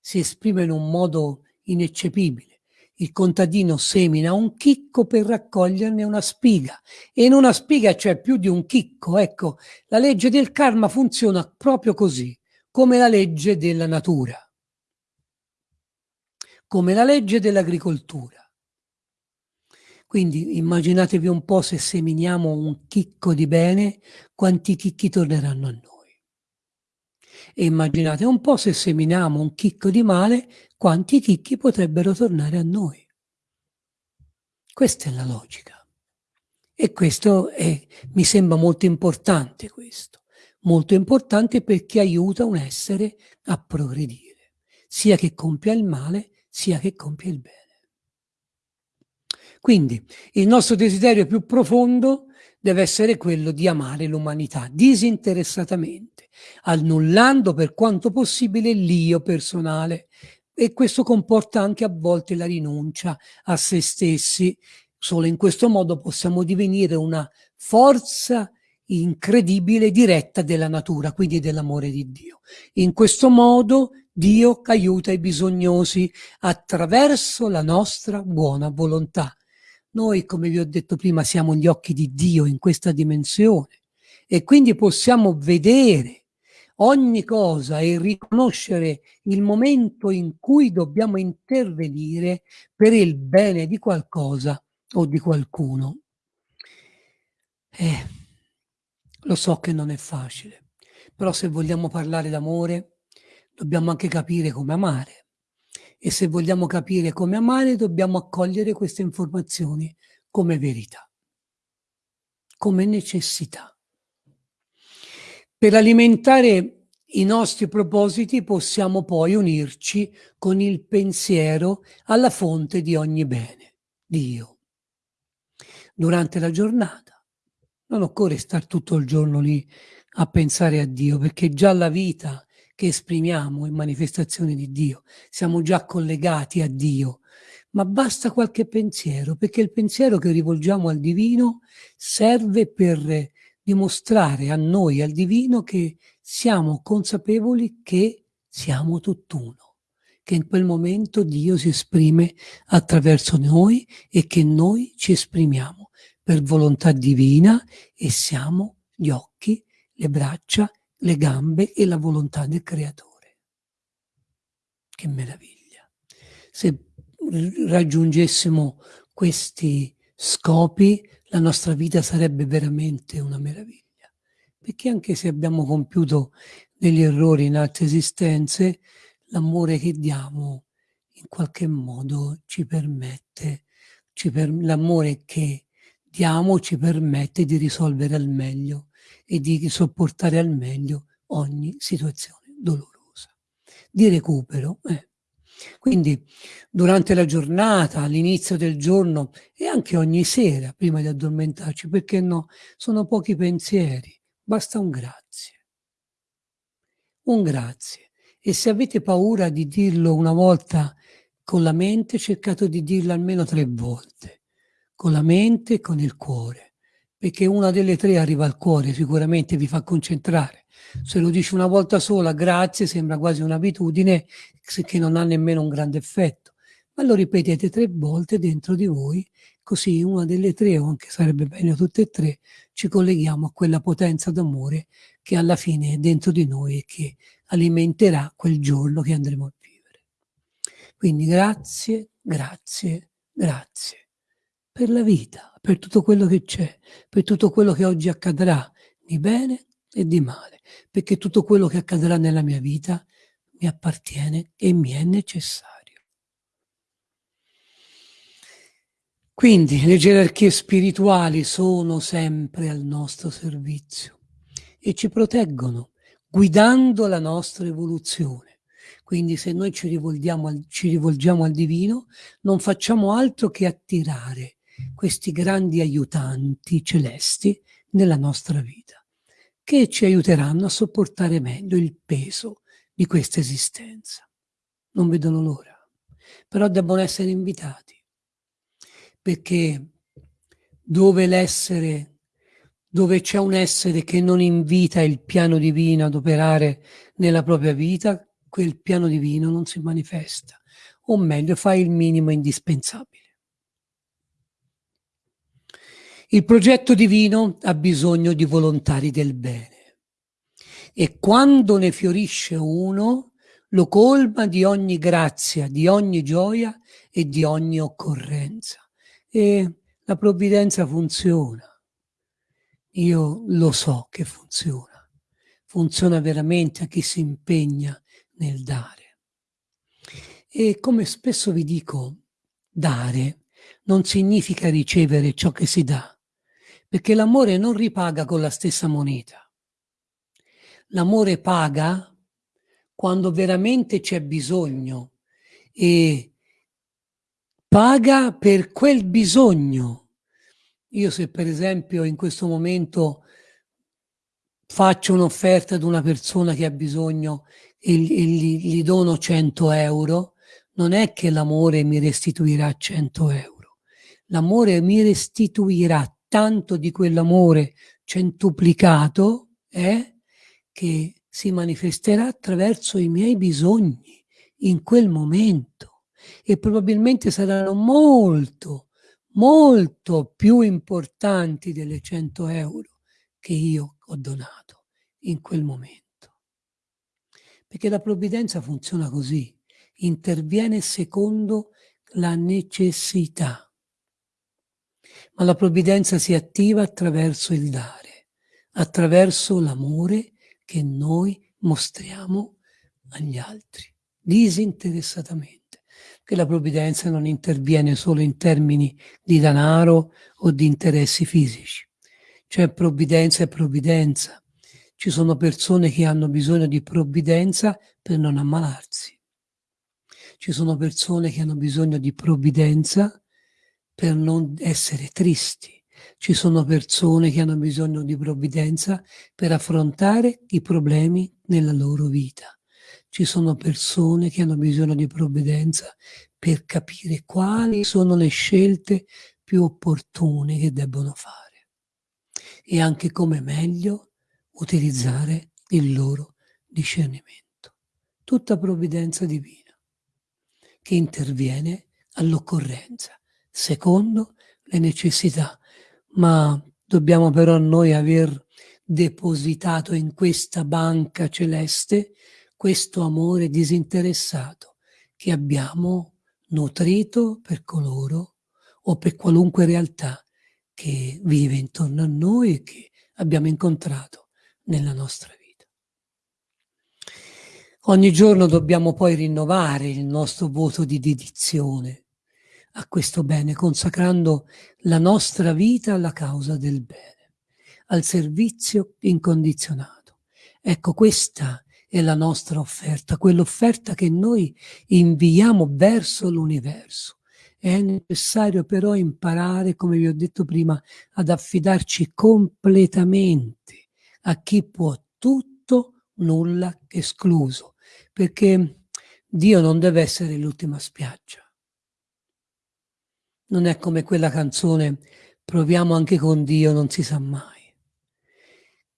Speaker 1: si esprime in un modo ineccepibile il contadino semina un chicco per raccoglierne una spiga e in una spiga c'è più di un chicco. Ecco, la legge del karma funziona proprio così, come la legge della natura, come la legge dell'agricoltura. Quindi immaginatevi un po' se seminiamo un chicco di bene, quanti chicchi torneranno a noi. E immaginate un po' se seminiamo un chicco di male, quanti chicchi potrebbero tornare a noi. Questa è la logica. E questo è, mi sembra molto importante questo, molto importante perché aiuta un essere a progredire, sia che compia il male, sia che compia il bene. Quindi il nostro desiderio più profondo deve essere quello di amare l'umanità disinteressatamente, annullando per quanto possibile l'io personale. E questo comporta anche a volte la rinuncia a se stessi. Solo in questo modo possiamo divenire una forza incredibile diretta della natura, quindi dell'amore di Dio. In questo modo Dio aiuta i bisognosi attraverso la nostra buona volontà. Noi, come vi ho detto prima, siamo gli occhi di Dio in questa dimensione e quindi possiamo vedere ogni cosa e riconoscere il momento in cui dobbiamo intervenire per il bene di qualcosa o di qualcuno. Eh, lo so che non è facile, però se vogliamo parlare d'amore dobbiamo anche capire come amare e se vogliamo capire come amare dobbiamo accogliere queste informazioni come verità, come necessità. Per alimentare i nostri propositi possiamo poi unirci con il pensiero alla fonte di ogni bene, Dio. Durante la giornata non occorre stare tutto il giorno lì a pensare a Dio, perché già la vita che esprimiamo in manifestazione di Dio, siamo già collegati a Dio, ma basta qualche pensiero, perché il pensiero che rivolgiamo al divino serve per dimostrare a noi, al divino, che siamo consapevoli che siamo tutt'uno, che in quel momento Dio si esprime attraverso noi e che noi ci esprimiamo per volontà divina e siamo gli occhi, le braccia le gambe e la volontà del creatore. Che meraviglia! Se raggiungessimo questi scopi, la nostra vita sarebbe veramente una meraviglia. Perché anche se abbiamo compiuto degli errori in altre esistenze, l'amore che diamo in qualche modo ci permette, per, l'amore che diamo ci permette di risolvere al meglio e di sopportare al meglio ogni situazione dolorosa. Di recupero. Eh. Quindi durante la giornata, all'inizio del giorno e anche ogni sera prima di addormentarci, perché no? Sono pochi pensieri, basta un grazie. Un grazie. E se avete paura di dirlo una volta con la mente, cercate di dirlo almeno tre volte, con la mente e con il cuore perché una delle tre arriva al cuore, sicuramente vi fa concentrare. Se lo dici una volta sola, grazie, sembra quasi un'abitudine che non ha nemmeno un grande effetto. Ma lo ripetete tre volte dentro di voi, così una delle tre, o anche sarebbe bene tutte e tre, ci colleghiamo a quella potenza d'amore che alla fine è dentro di noi e che alimenterà quel giorno che andremo a vivere. Quindi grazie, grazie, grazie per la vita, per tutto quello che c'è, per tutto quello che oggi accadrà, di bene e di male, perché tutto quello che accadrà nella mia vita mi appartiene e mi è necessario. Quindi le gerarchie spirituali sono sempre al nostro servizio e ci proteggono, guidando la nostra evoluzione. Quindi se noi ci rivolgiamo al, ci rivolgiamo al divino, non facciamo altro che attirare questi grandi aiutanti celesti nella nostra vita, che ci aiuteranno a sopportare meglio il peso di questa esistenza. Non vedono l'ora. però debbono essere invitati, perché dove l'essere, dove c'è un essere che non invita il piano divino ad operare nella propria vita, quel piano divino non si manifesta, o meglio fa il minimo indispensabile. Il progetto divino ha bisogno di volontari del bene e quando ne fiorisce uno lo colma di ogni grazia, di ogni gioia e di ogni occorrenza. E la provvidenza funziona. Io lo so che funziona. Funziona veramente a chi si impegna nel dare. E come spesso vi dico, dare non significa ricevere ciò che si dà, perché l'amore non ripaga con la stessa moneta. L'amore paga quando veramente c'è bisogno e paga per quel bisogno. Io se per esempio in questo momento faccio un'offerta ad una persona che ha bisogno e, gli, gli dono 100 euro, non è che l'amore mi restituirà 100 euro. L'amore mi restituirà tanto di quell'amore centuplicato eh, che si manifesterà attraverso i miei bisogni in quel momento e probabilmente saranno molto, molto più importanti delle 100 euro che io ho donato in quel momento. Perché la provvidenza funziona così, interviene secondo la necessità ma la provvidenza si attiva attraverso il dare, attraverso l'amore che noi mostriamo agli altri, disinteressatamente. Che la provvidenza non interviene solo in termini di denaro o di interessi fisici. C'è provvidenza e provvidenza. Ci sono persone che hanno bisogno di provvidenza per non ammalarsi. Ci sono persone che hanno bisogno di provvidenza per non essere tristi. Ci sono persone che hanno bisogno di provvidenza per affrontare i problemi nella loro vita. Ci sono persone che hanno bisogno di provvidenza per capire quali sono le scelte più opportune che debbono fare e anche come meglio utilizzare il loro discernimento. Tutta provvidenza divina che interviene all'occorrenza secondo le necessità, ma dobbiamo però noi aver depositato in questa banca celeste questo amore disinteressato che abbiamo nutrito per coloro o per qualunque realtà che vive intorno a noi e che abbiamo incontrato nella nostra vita. Ogni giorno dobbiamo poi rinnovare il nostro voto di dedizione a questo bene, consacrando la nostra vita alla causa del bene, al servizio incondizionato. Ecco, questa è la nostra offerta, quell'offerta che noi inviamo verso l'universo. È necessario però imparare, come vi ho detto prima, ad affidarci completamente a chi può tutto, nulla escluso, perché Dio non deve essere l'ultima spiaggia non è come quella canzone proviamo anche con Dio, non si sa mai.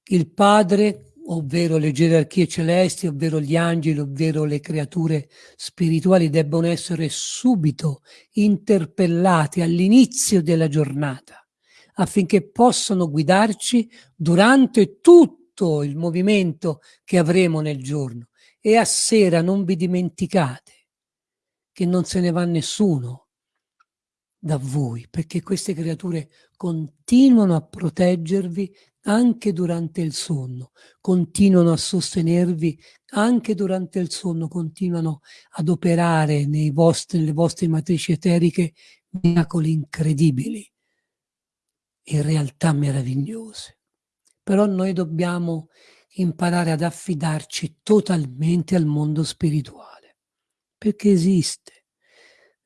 Speaker 1: Il Padre, ovvero le gerarchie celesti, ovvero gli angeli, ovvero le creature spirituali, debbono essere subito interpellati all'inizio della giornata, affinché possano guidarci durante tutto il movimento che avremo nel giorno. E a sera non vi dimenticate che non se ne va nessuno da voi, perché queste creature continuano a proteggervi anche durante il sonno, continuano a sostenervi anche durante il sonno, continuano ad operare vostri, nelle vostre matrici eteriche miracoli incredibili, in realtà meravigliose. Però noi dobbiamo imparare ad affidarci totalmente al mondo spirituale, perché esiste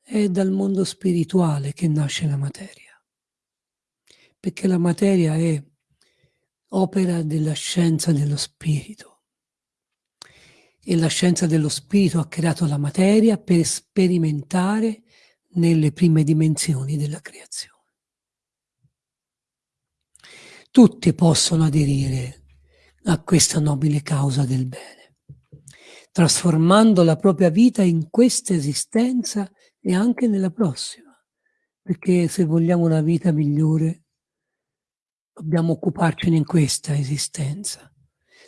Speaker 1: è dal mondo spirituale che nasce la materia, perché la materia è opera della scienza dello spirito. e la scienza dello spirito ha creato la materia per sperimentare nelle prime dimensioni della creazione. Tutti possono aderire a questa nobile causa del bene, trasformando la propria vita in questa esistenza e anche nella prossima, perché se vogliamo una vita migliore dobbiamo occuparcene in questa esistenza.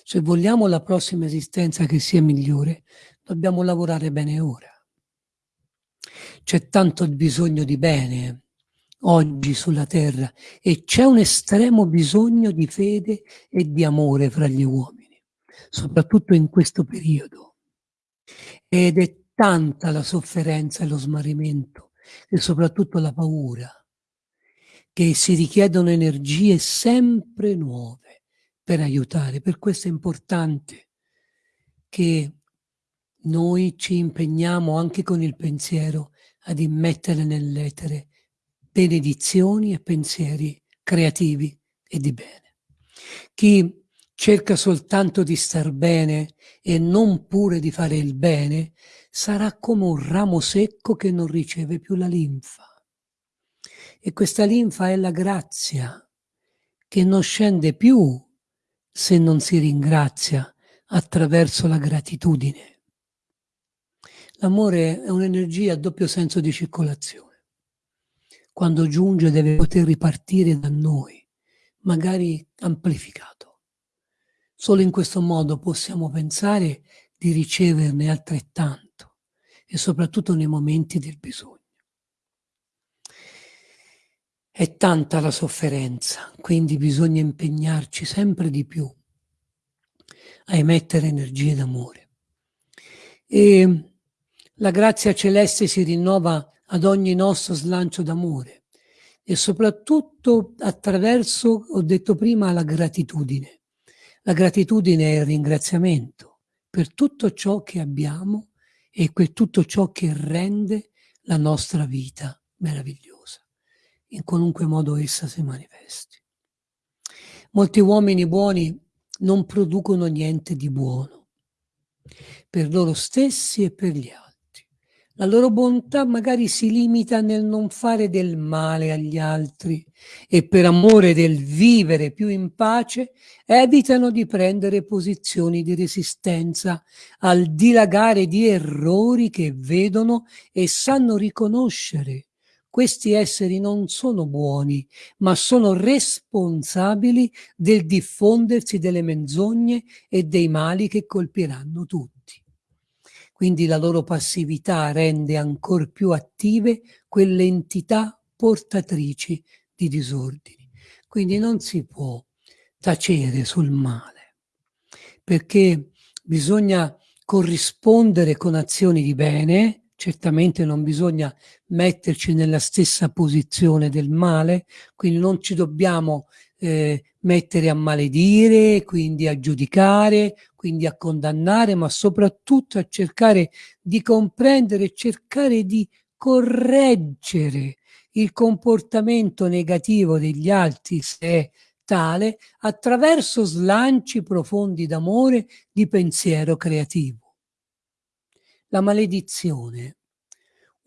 Speaker 1: Se vogliamo la prossima esistenza che sia migliore, dobbiamo lavorare bene ora. C'è tanto bisogno di bene oggi sulla terra e c'è un estremo bisogno di fede e di amore fra gli uomini, soprattutto in questo periodo. Ed è tanta la sofferenza e lo smarrimento e soprattutto la paura che si richiedono energie sempre nuove per aiutare. Per questo è importante che noi ci impegniamo anche con il pensiero ad immettere nell'etere benedizioni e pensieri creativi e di bene. Chi cerca soltanto di star bene e non pure di fare il bene, sarà come un ramo secco che non riceve più la linfa. E questa linfa è la grazia, che non scende più se non si ringrazia attraverso la gratitudine. L'amore è un'energia a doppio senso di circolazione. Quando giunge deve poter ripartire da noi, magari amplificato. Solo in questo modo possiamo pensare di riceverne altrettanto e soprattutto nei momenti del bisogno. È tanta la sofferenza, quindi bisogna impegnarci sempre di più a emettere energie d'amore. E la grazia celeste si rinnova ad ogni nostro slancio d'amore e soprattutto attraverso, ho detto prima, la gratitudine. La gratitudine è il ringraziamento per tutto ciò che abbiamo e per tutto ciò che rende la nostra vita meravigliosa in qualunque modo essa si manifesti. Molti uomini buoni non producono niente di buono per loro stessi e per gli altri. La loro bontà magari si limita nel non fare del male agli altri e per amore del vivere più in pace evitano di prendere posizioni di resistenza al dilagare di errori che vedono e sanno riconoscere questi esseri non sono buoni, ma sono responsabili del diffondersi delle menzogne e dei mali che colpiranno tutti. Quindi la loro passività rende ancor più attive quelle entità portatrici di disordini. Quindi non si può tacere sul male, perché bisogna corrispondere con azioni di bene, certamente non bisogna metterci nella stessa posizione del male, quindi non ci dobbiamo eh, mettere a maledire, quindi a giudicare, quindi a condannare, ma soprattutto a cercare di comprendere cercare di correggere il comportamento negativo degli altri, se è tale, attraverso slanci profondi d'amore, di pensiero creativo. La maledizione.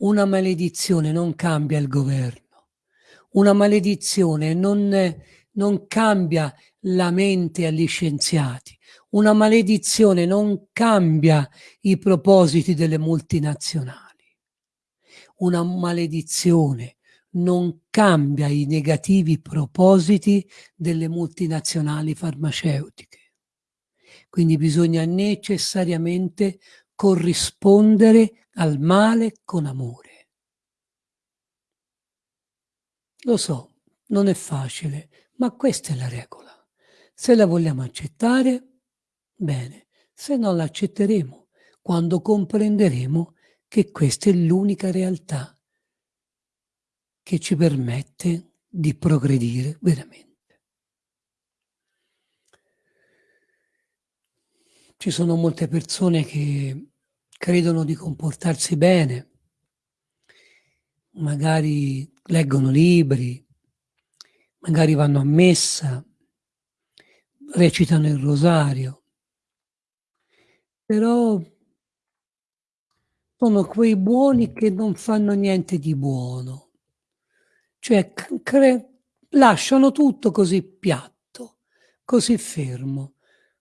Speaker 1: Una maledizione non cambia il governo. Una maledizione non, non cambia la mente agli scienziati. Una maledizione non cambia i propositi delle multinazionali. Una maledizione non cambia i negativi propositi delle multinazionali farmaceutiche. Quindi bisogna necessariamente corrispondere al male con amore. Lo so, non è facile, ma questa è la regola. Se la vogliamo accettare, bene, se non la accetteremo, quando comprenderemo che questa è l'unica realtà che ci permette di progredire veramente. Ci sono molte persone che credono di comportarsi bene, magari leggono libri, magari vanno a messa, recitano il rosario, però sono quei buoni che non fanno niente di buono. Cioè lasciano tutto così piatto, così fermo.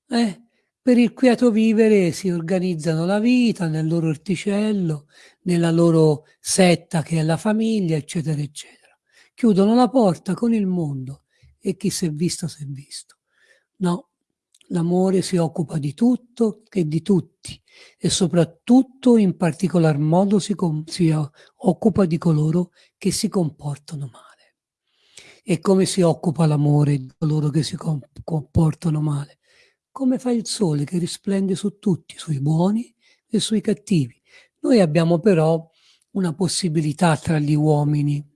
Speaker 1: Eh? Per il quieto vivere si organizzano la vita nel loro orticello, nella loro setta che è la famiglia, eccetera, eccetera. Chiudono la porta con il mondo e chi si è visto si è visto. No, l'amore si occupa di tutto e di tutti e soprattutto in particolar modo si, si occupa di coloro che si comportano male. E come si occupa l'amore di coloro che si comportano male? Come fa il sole che risplende su tutti, sui buoni e sui cattivi. Noi abbiamo però una possibilità tra gli uomini.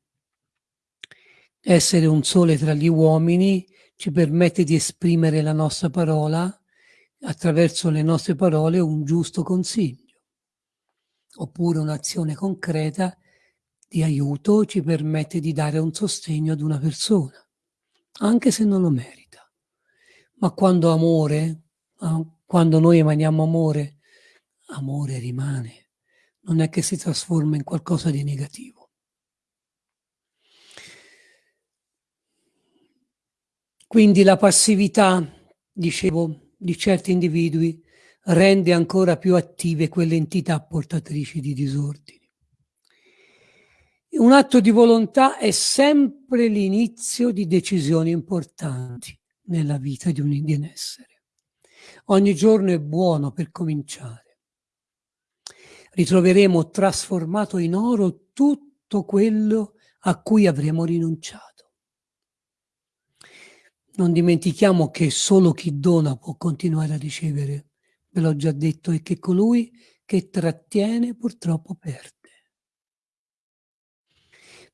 Speaker 1: Essere un sole tra gli uomini ci permette di esprimere la nostra parola attraverso le nostre parole un giusto consiglio, oppure un'azione concreta di aiuto ci permette di dare un sostegno ad una persona, anche se non lo merita. Ma quando amore, quando noi emaniamo amore, amore rimane, non è che si trasforma in qualcosa di negativo. Quindi la passività, dicevo, di certi individui rende ancora più attive quelle entità portatrici di disordini. Un atto di volontà è sempre l'inizio di decisioni importanti nella vita di un, di essere. Ogni giorno è buono per cominciare. Ritroveremo trasformato in oro tutto quello a cui avremo rinunciato. Non dimentichiamo che solo chi dona può continuare a ricevere, ve l'ho già detto, e che colui che trattiene purtroppo perde.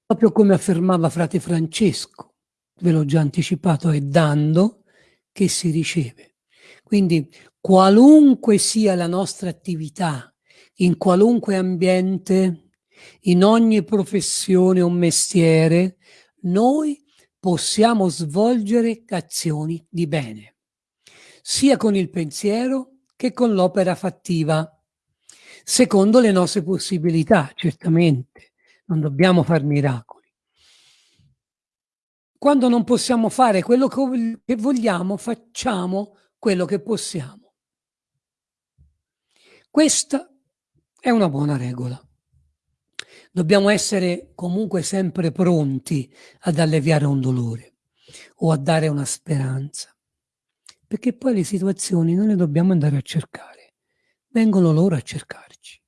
Speaker 1: Proprio come affermava frate Francesco, ve l'ho già anticipato, è dando che si riceve. Quindi qualunque sia la nostra attività, in qualunque ambiente, in ogni professione o mestiere, noi possiamo svolgere azioni di bene, sia con il pensiero che con l'opera fattiva, secondo le nostre possibilità, certamente. Non dobbiamo fare miracoli. Quando non possiamo fare quello che vogliamo, facciamo quello che possiamo. Questa è una buona regola. Dobbiamo essere comunque sempre pronti ad alleviare un dolore o a dare una speranza, perché poi le situazioni non le dobbiamo andare a cercare, vengono loro a cercarci.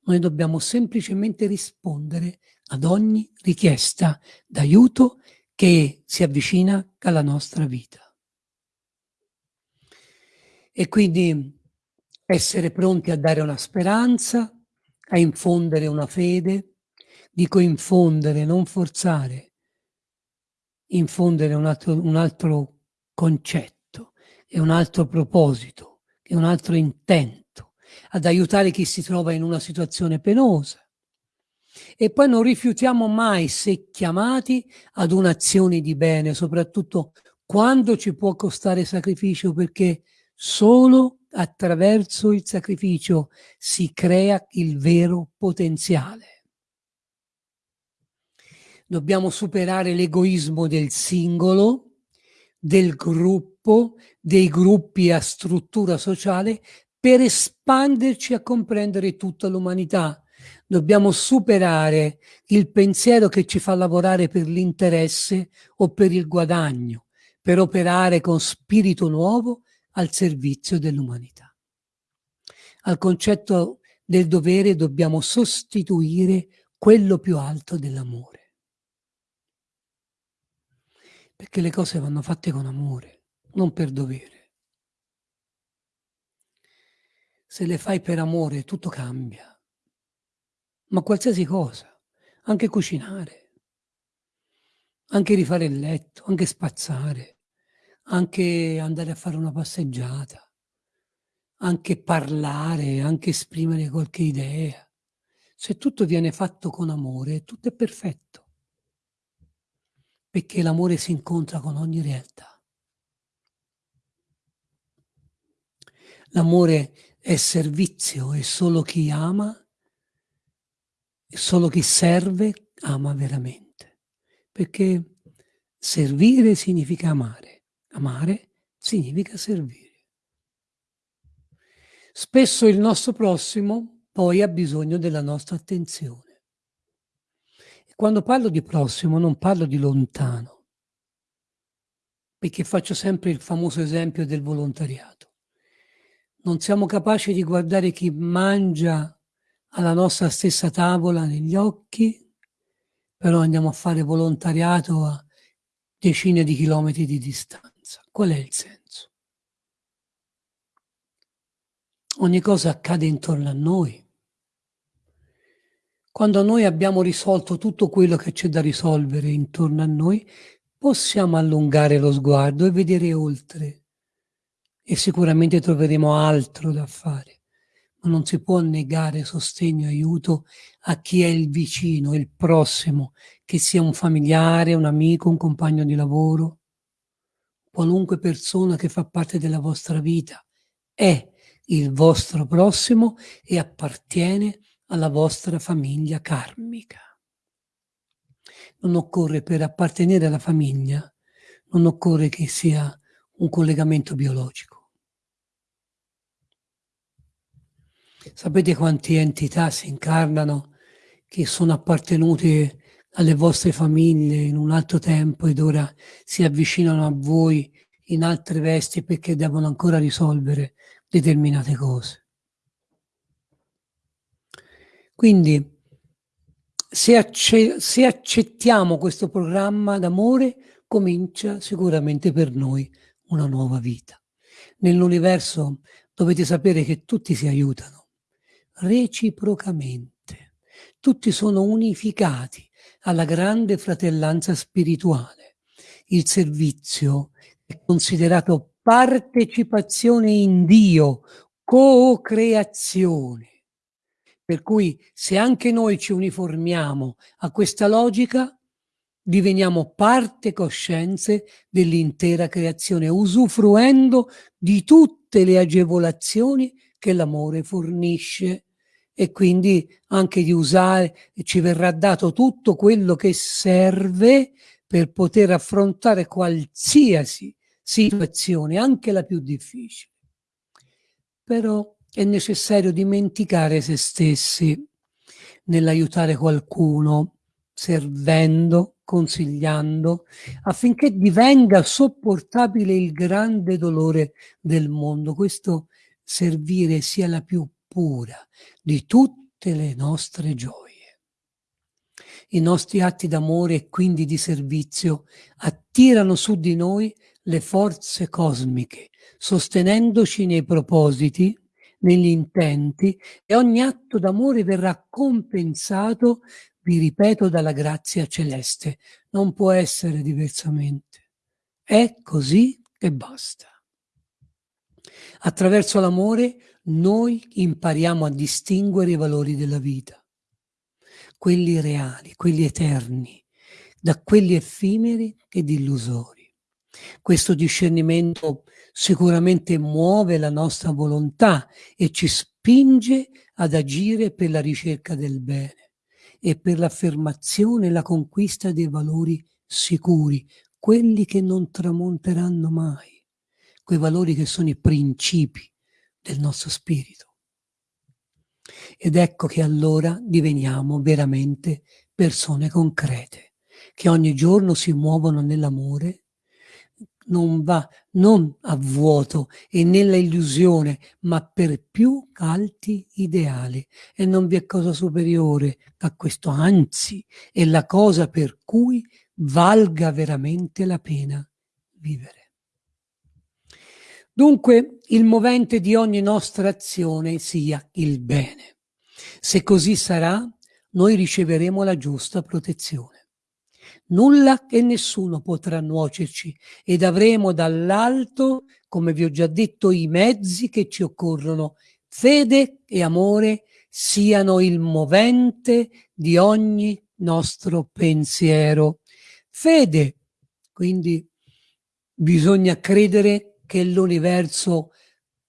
Speaker 1: Noi dobbiamo semplicemente rispondere ad ogni richiesta d'aiuto che si avvicina alla nostra vita. E quindi essere pronti a dare una speranza, a infondere una fede, dico infondere, non forzare, infondere un altro, un altro concetto e un altro proposito e un altro intento, ad aiutare chi si trova in una situazione penosa. E poi non rifiutiamo mai, se chiamati, ad un'azione di bene, soprattutto quando ci può costare sacrificio, perché solo attraverso il sacrificio si crea il vero potenziale. Dobbiamo superare l'egoismo del singolo, del gruppo, dei gruppi a struttura sociale per espanderci a comprendere tutta l'umanità. Dobbiamo superare il pensiero che ci fa lavorare per l'interesse o per il guadagno, per operare con spirito nuovo al servizio dell'umanità. Al concetto del dovere dobbiamo sostituire quello più alto dell'amore. Perché le cose vanno fatte con amore, non per dovere. Se le fai per amore tutto cambia. Ma qualsiasi cosa, anche cucinare, anche rifare il letto, anche spazzare, anche andare a fare una passeggiata, anche parlare, anche esprimere qualche idea. Se tutto viene fatto con amore, tutto è perfetto, perché l'amore si incontra con ogni realtà. L'amore è servizio e solo chi ama, solo chi serve ama veramente. Perché servire significa amare, amare significa servire. Spesso il nostro prossimo poi ha bisogno della nostra attenzione. E quando parlo di prossimo non parlo di lontano, perché faccio sempre il famoso esempio del volontariato. Non siamo capaci di guardare chi mangia alla nostra stessa tavola negli occhi, però andiamo a fare volontariato a decine di chilometri di distanza. Qual è il senso? Ogni cosa accade intorno a noi. Quando noi abbiamo risolto tutto quello che c'è da risolvere intorno a noi, possiamo allungare lo sguardo e vedere oltre. E sicuramente troveremo altro da fare. Ma non si può negare sostegno e aiuto a chi è il vicino, il prossimo, che sia un familiare, un amico, un compagno di lavoro, qualunque persona che fa parte della vostra vita. È il vostro prossimo e appartiene alla vostra famiglia karmica. Non occorre per appartenere alla famiglia, non occorre che sia un collegamento biologico. Sapete quante entità si incarnano che sono appartenute alle vostre famiglie in un altro tempo ed ora si avvicinano a voi in altre vesti perché devono ancora risolvere determinate cose. Quindi, se, acce se accettiamo questo programma d'amore, comincia sicuramente per noi una nuova vita. Nell'universo dovete sapere che tutti si aiutano, reciprocamente. Tutti sono unificati alla grande fratellanza spirituale. Il servizio è considerato partecipazione in Dio, co-creazione. Per cui se anche noi ci uniformiamo a questa logica, diveniamo parte coscienze dell'intera creazione, usufruendo di tutte le agevolazioni che l'amore fornisce e quindi anche di usare, ci verrà dato tutto quello che serve per poter affrontare qualsiasi situazione, anche la più difficile. Però è necessario dimenticare se stessi nell'aiutare qualcuno, servendo, consigliando, affinché divenga sopportabile il grande dolore del mondo. Questo servire sia la più pura di tutte le nostre gioie. I nostri atti d'amore e quindi di servizio attirano su di noi le forze cosmiche, sostenendoci nei propositi, negli intenti e ogni atto d'amore verrà compensato, vi ripeto, dalla grazia celeste. Non può essere diversamente. È così e basta. Attraverso l'amore noi impariamo a distinguere i valori della vita, quelli reali, quelli eterni, da quelli effimeri ed illusori. Questo discernimento sicuramente muove la nostra volontà e ci spinge ad agire per la ricerca del bene e per l'affermazione e la conquista dei valori sicuri, quelli che non tramonteranno mai, quei valori che sono i principi del nostro spirito. Ed ecco che allora diveniamo veramente persone concrete, che ogni giorno si muovono nell'amore non va non a vuoto e nella illusione, ma per più alti ideali. E non vi è cosa superiore a questo, anzi, è la cosa per cui valga veramente la pena vivere. Dunque, il movente di ogni nostra azione sia il bene. Se così sarà, noi riceveremo la giusta protezione. Nulla e nessuno potrà nuocerci ed avremo dall'alto, come vi ho già detto, i mezzi che ci occorrono. Fede e amore siano il movente di ogni nostro pensiero. Fede, quindi bisogna credere che l'universo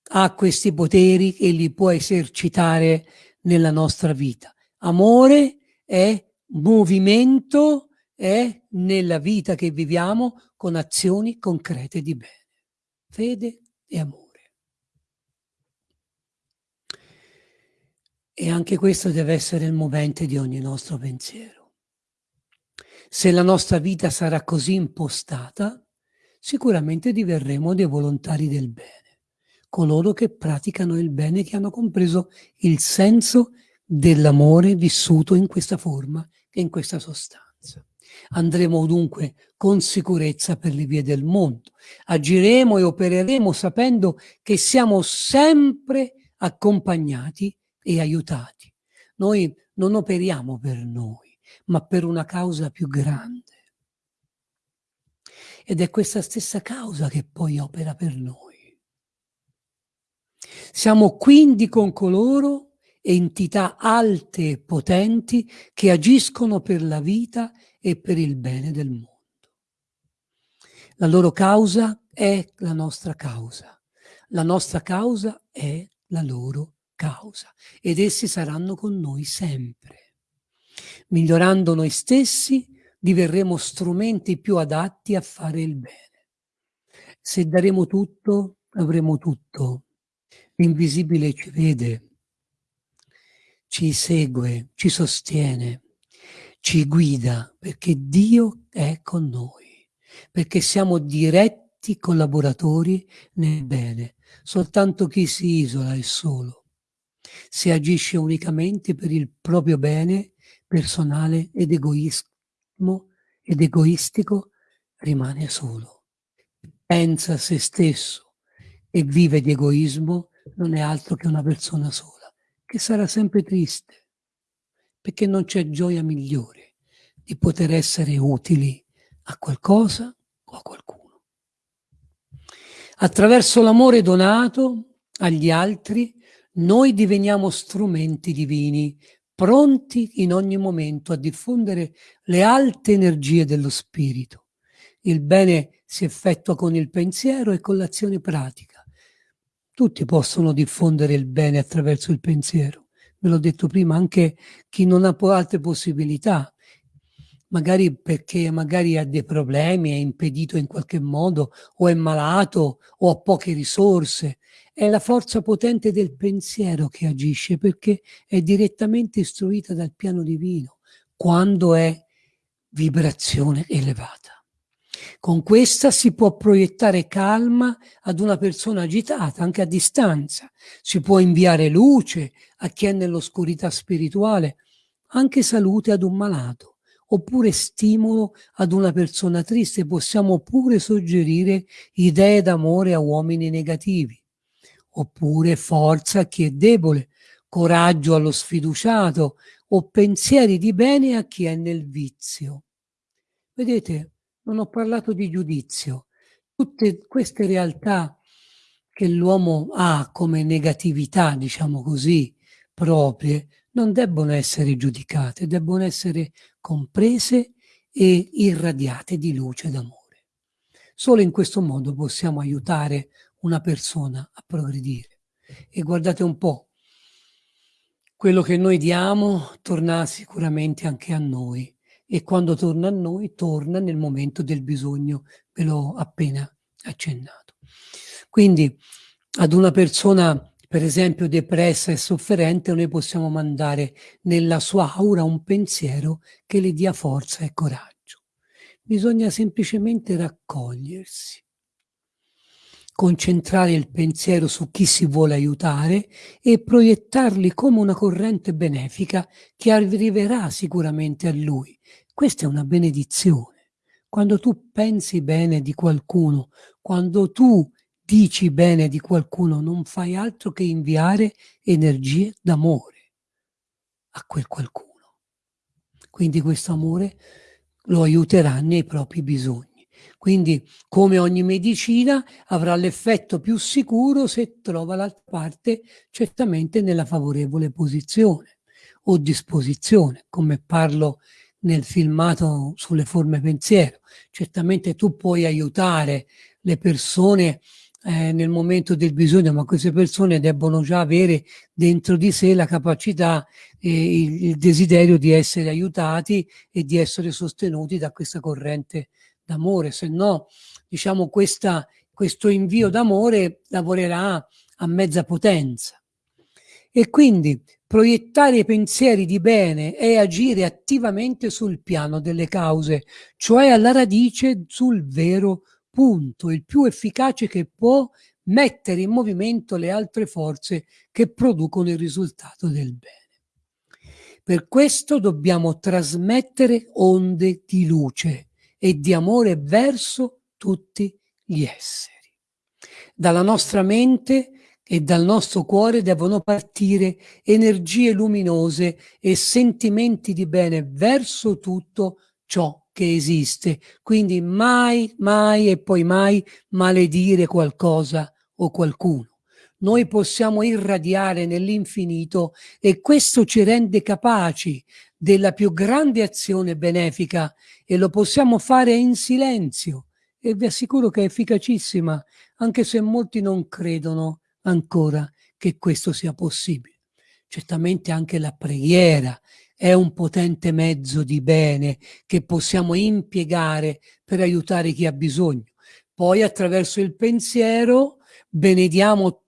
Speaker 1: ha questi poteri e li può esercitare nella nostra vita. Amore è movimento, è nella vita che viviamo con azioni concrete di bene. Fede e amore. E anche questo deve essere il movente di ogni nostro pensiero. Se la nostra vita sarà così impostata, sicuramente diverremo dei volontari del bene, coloro che praticano il bene, che hanno compreso il senso dell'amore vissuto in questa forma e in questa sostanza. Andremo dunque con sicurezza per le vie del mondo, agiremo e opereremo sapendo che siamo sempre accompagnati e aiutati. Noi non operiamo per noi, ma per una causa più grande. Ed è questa stessa causa che poi opera per noi. Siamo quindi con coloro entità alte e potenti che agiscono per la vita e per il bene del mondo. La loro causa è la nostra causa. La nostra causa è la loro causa ed essi saranno con noi sempre. Migliorando noi stessi diverremo strumenti più adatti a fare il bene. Se daremo tutto, avremo tutto. L'invisibile ci vede, ci segue, ci sostiene, ci guida perché Dio è con noi, perché siamo diretti collaboratori nel bene. Soltanto chi si isola è solo se agisce unicamente per il proprio bene personale ed egoismo ed egoistico, rimane solo. Pensa a se stesso e vive di egoismo, non è altro che una persona sola, che sarà sempre triste, perché non c'è gioia migliore di poter essere utili a qualcosa o a qualcuno. Attraverso l'amore donato agli altri, noi diveniamo strumenti divini, pronti in ogni momento a diffondere le alte energie dello spirito. Il bene si effettua con il pensiero e con l'azione pratica. Tutti possono diffondere il bene attraverso il pensiero. Ve l'ho detto prima, anche chi non ha altre possibilità, magari perché magari ha dei problemi, è impedito in qualche modo, o è malato, o ha poche risorse, è la forza potente del pensiero che agisce perché è direttamente istruita dal piano divino quando è vibrazione elevata. Con questa si può proiettare calma ad una persona agitata, anche a distanza. Si può inviare luce a chi è nell'oscurità spirituale, anche salute ad un malato, oppure stimolo ad una persona triste. Possiamo pure suggerire idee d'amore a uomini negativi oppure forza a chi è debole, coraggio allo sfiduciato o pensieri di bene a chi è nel vizio. Vedete, non ho parlato di giudizio. Tutte queste realtà che l'uomo ha come negatività, diciamo così, proprie, non debbono essere giudicate, debbono essere comprese e irradiate di luce d'amore. Solo in questo modo possiamo aiutare una persona a progredire. E guardate un po', quello che noi diamo torna sicuramente anche a noi e quando torna a noi torna nel momento del bisogno, ve l'ho appena accennato. Quindi ad una persona per esempio depressa e sofferente noi possiamo mandare nella sua aura un pensiero che le dia forza e coraggio. Bisogna semplicemente raccogliersi concentrare il pensiero su chi si vuole aiutare e proiettarli come una corrente benefica che arriverà sicuramente a lui. Questa è una benedizione. Quando tu pensi bene di qualcuno, quando tu dici bene di qualcuno, non fai altro che inviare energie d'amore a quel qualcuno. Quindi questo amore lo aiuterà nei propri bisogni. Quindi, come ogni medicina, avrà l'effetto più sicuro se trova l'altra parte certamente nella favorevole posizione o disposizione, come parlo nel filmato sulle forme pensiero. Certamente tu puoi aiutare le persone eh, nel momento del bisogno, ma queste persone debbono già avere dentro di sé la capacità e il, il desiderio di essere aiutati e di essere sostenuti da questa corrente d'amore, se no diciamo questa, questo invio d'amore lavorerà a mezza potenza. E quindi proiettare i pensieri di bene è agire attivamente sul piano delle cause, cioè alla radice sul vero punto, il più efficace che può mettere in movimento le altre forze che producono il risultato del bene. Per questo dobbiamo trasmettere onde di luce e di amore verso tutti gli esseri. Dalla nostra mente e dal nostro cuore devono partire energie luminose e sentimenti di bene verso tutto ciò che esiste, quindi mai, mai e poi mai maledire qualcosa o qualcuno. Noi possiamo irradiare nell'infinito e questo ci rende capaci della più grande azione benefica e lo possiamo fare in silenzio e vi assicuro che è efficacissima, anche se molti non credono ancora che questo sia possibile. Certamente anche la preghiera è un potente mezzo di bene che possiamo impiegare per aiutare chi ha bisogno. Poi attraverso il pensiero benediamo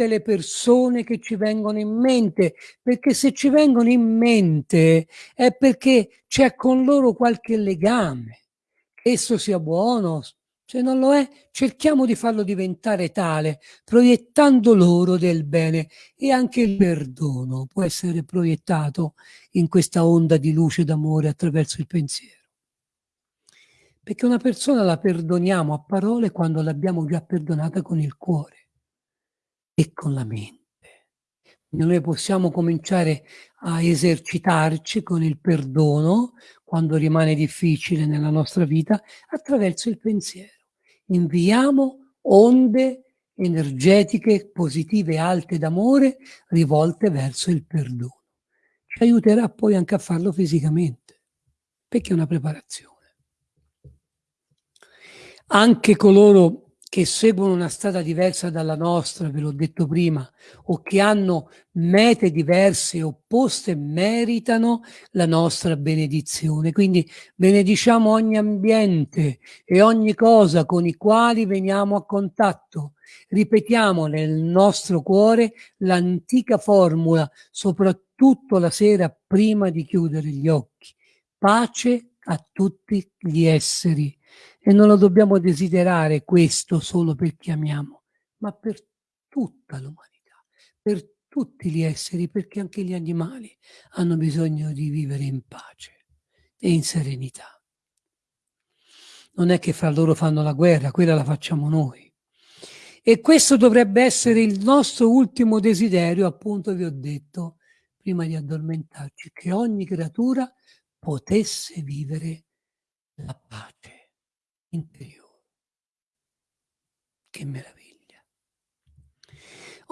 Speaker 1: tutte le persone che ci vengono in mente, perché se ci vengono in mente è perché c'è con loro qualche legame. Esso sia buono, se non lo è, cerchiamo di farlo diventare tale, proiettando loro del bene e anche il perdono può essere proiettato in questa onda di luce d'amore attraverso il pensiero. Perché una persona la perdoniamo a parole quando l'abbiamo già perdonata con il cuore e con la mente. Noi possiamo cominciare a esercitarci con il perdono quando rimane difficile nella nostra vita attraverso il pensiero inviamo onde energetiche positive alte d'amore rivolte verso il perdono. Ci aiuterà poi anche a farlo fisicamente, perché è una preparazione. Anche coloro che seguono una strada diversa dalla nostra, ve l'ho detto prima, o che hanno mete diverse opposte, meritano la nostra benedizione. Quindi benediciamo ogni ambiente e ogni cosa con i quali veniamo a contatto. Ripetiamo nel nostro cuore l'antica formula, soprattutto la sera prima di chiudere gli occhi. Pace a tutti gli esseri e non lo dobbiamo desiderare questo solo per chi amiamo, ma per tutta l'umanità, per tutti gli esseri, perché anche gli animali hanno bisogno di vivere in pace e in serenità. Non è che fra loro fanno la guerra, quella la facciamo noi. E questo dovrebbe essere il nostro ultimo desiderio, appunto vi ho detto, prima di addormentarci, che ogni creatura potesse vivere la pace interiore. Che meraviglia.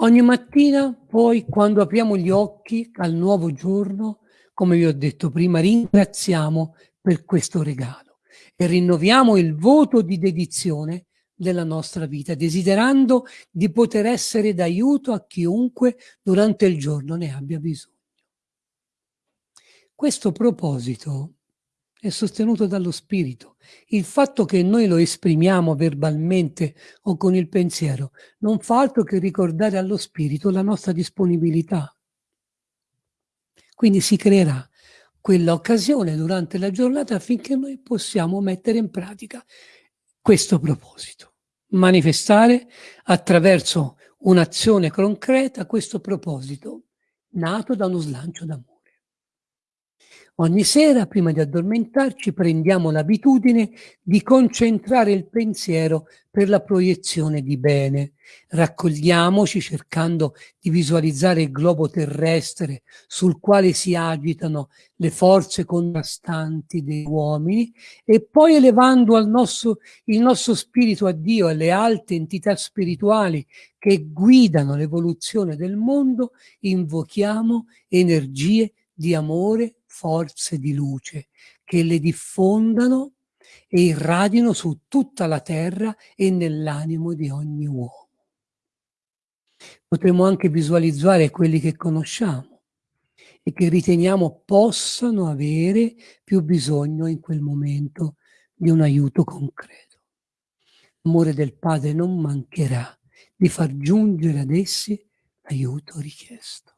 Speaker 1: Ogni mattina poi quando apriamo gli occhi al nuovo giorno, come vi ho detto prima, ringraziamo per questo regalo e rinnoviamo il voto di dedizione della nostra vita, desiderando di poter essere d'aiuto a chiunque durante il giorno ne abbia bisogno. Questo proposito è sostenuto dallo spirito. Il fatto che noi lo esprimiamo verbalmente o con il pensiero non fa altro che ricordare allo spirito la nostra disponibilità. Quindi si creerà quella occasione durante la giornata affinché noi possiamo mettere in pratica questo proposito, manifestare attraverso un'azione concreta questo proposito nato da uno slancio d'amore. Ogni sera, prima di addormentarci, prendiamo l'abitudine di concentrare il pensiero per la proiezione di bene. Raccogliamoci cercando di visualizzare il globo terrestre sul quale si agitano le forze contrastanti dei uomini e poi elevando nostro, il nostro spirito a Dio e alle alte entità spirituali che guidano l'evoluzione del mondo, invochiamo energie di amore, forze di luce che le diffondano e irradino su tutta la terra e nell'animo di ogni uomo. Potremmo anche visualizzare quelli che conosciamo e che riteniamo possano avere più bisogno in quel momento di un aiuto concreto. L'amore del Padre non mancherà di far giungere ad essi l'aiuto richiesto.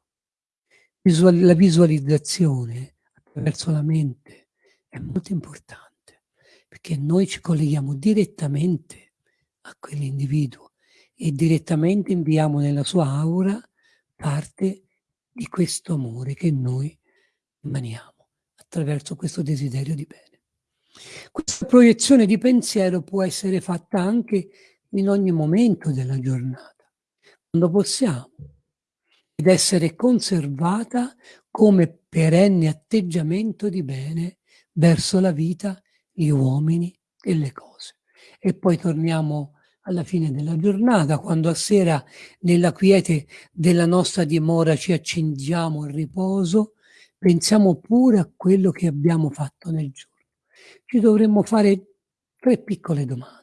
Speaker 1: La visualizzazione attraverso la mente è molto importante perché noi ci colleghiamo direttamente a quell'individuo e direttamente inviamo nella sua aura parte di questo amore che noi emaniamo attraverso questo desiderio di bene. Questa proiezione di pensiero può essere fatta anche in ogni momento della giornata, quando possiamo, ed essere conservata come perenne atteggiamento di bene verso la vita, gli uomini e le cose. E poi torniamo alla fine della giornata, quando a sera nella quiete della nostra dimora ci accendiamo al riposo, pensiamo pure a quello che abbiamo fatto nel giorno. Ci dovremmo fare tre piccole domande.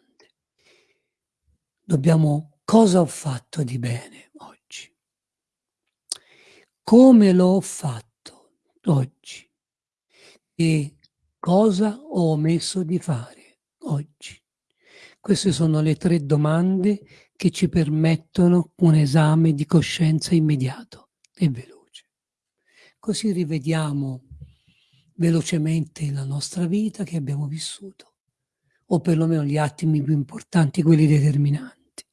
Speaker 1: Dobbiamo, cosa ho fatto di bene oggi? Come l'ho fatto oggi? E cosa ho omesso di fare oggi? Queste sono le tre domande che ci permettono un esame di coscienza immediato e veloce. Così rivediamo velocemente la nostra vita che abbiamo vissuto, o perlomeno gli attimi più importanti, quelli determinanti,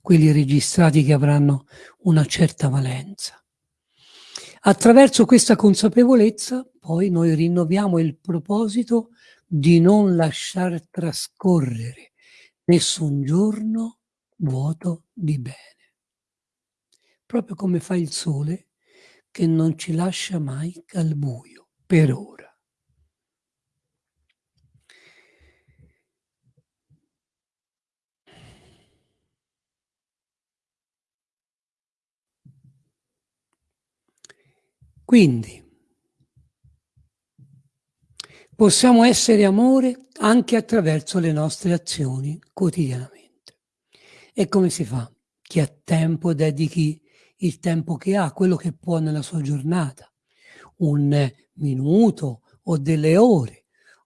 Speaker 1: quelli registrati che avranno una certa valenza. Attraverso questa consapevolezza poi noi rinnoviamo il proposito di non lasciar trascorrere nessun giorno vuoto di bene. Proprio come fa il sole che non ci lascia mai al buio, per ora. Quindi, possiamo essere amore anche attraverso le nostre azioni quotidianamente. E come si fa? Chi ha tempo dedichi il tempo che ha, quello che può nella sua giornata, un minuto o delle ore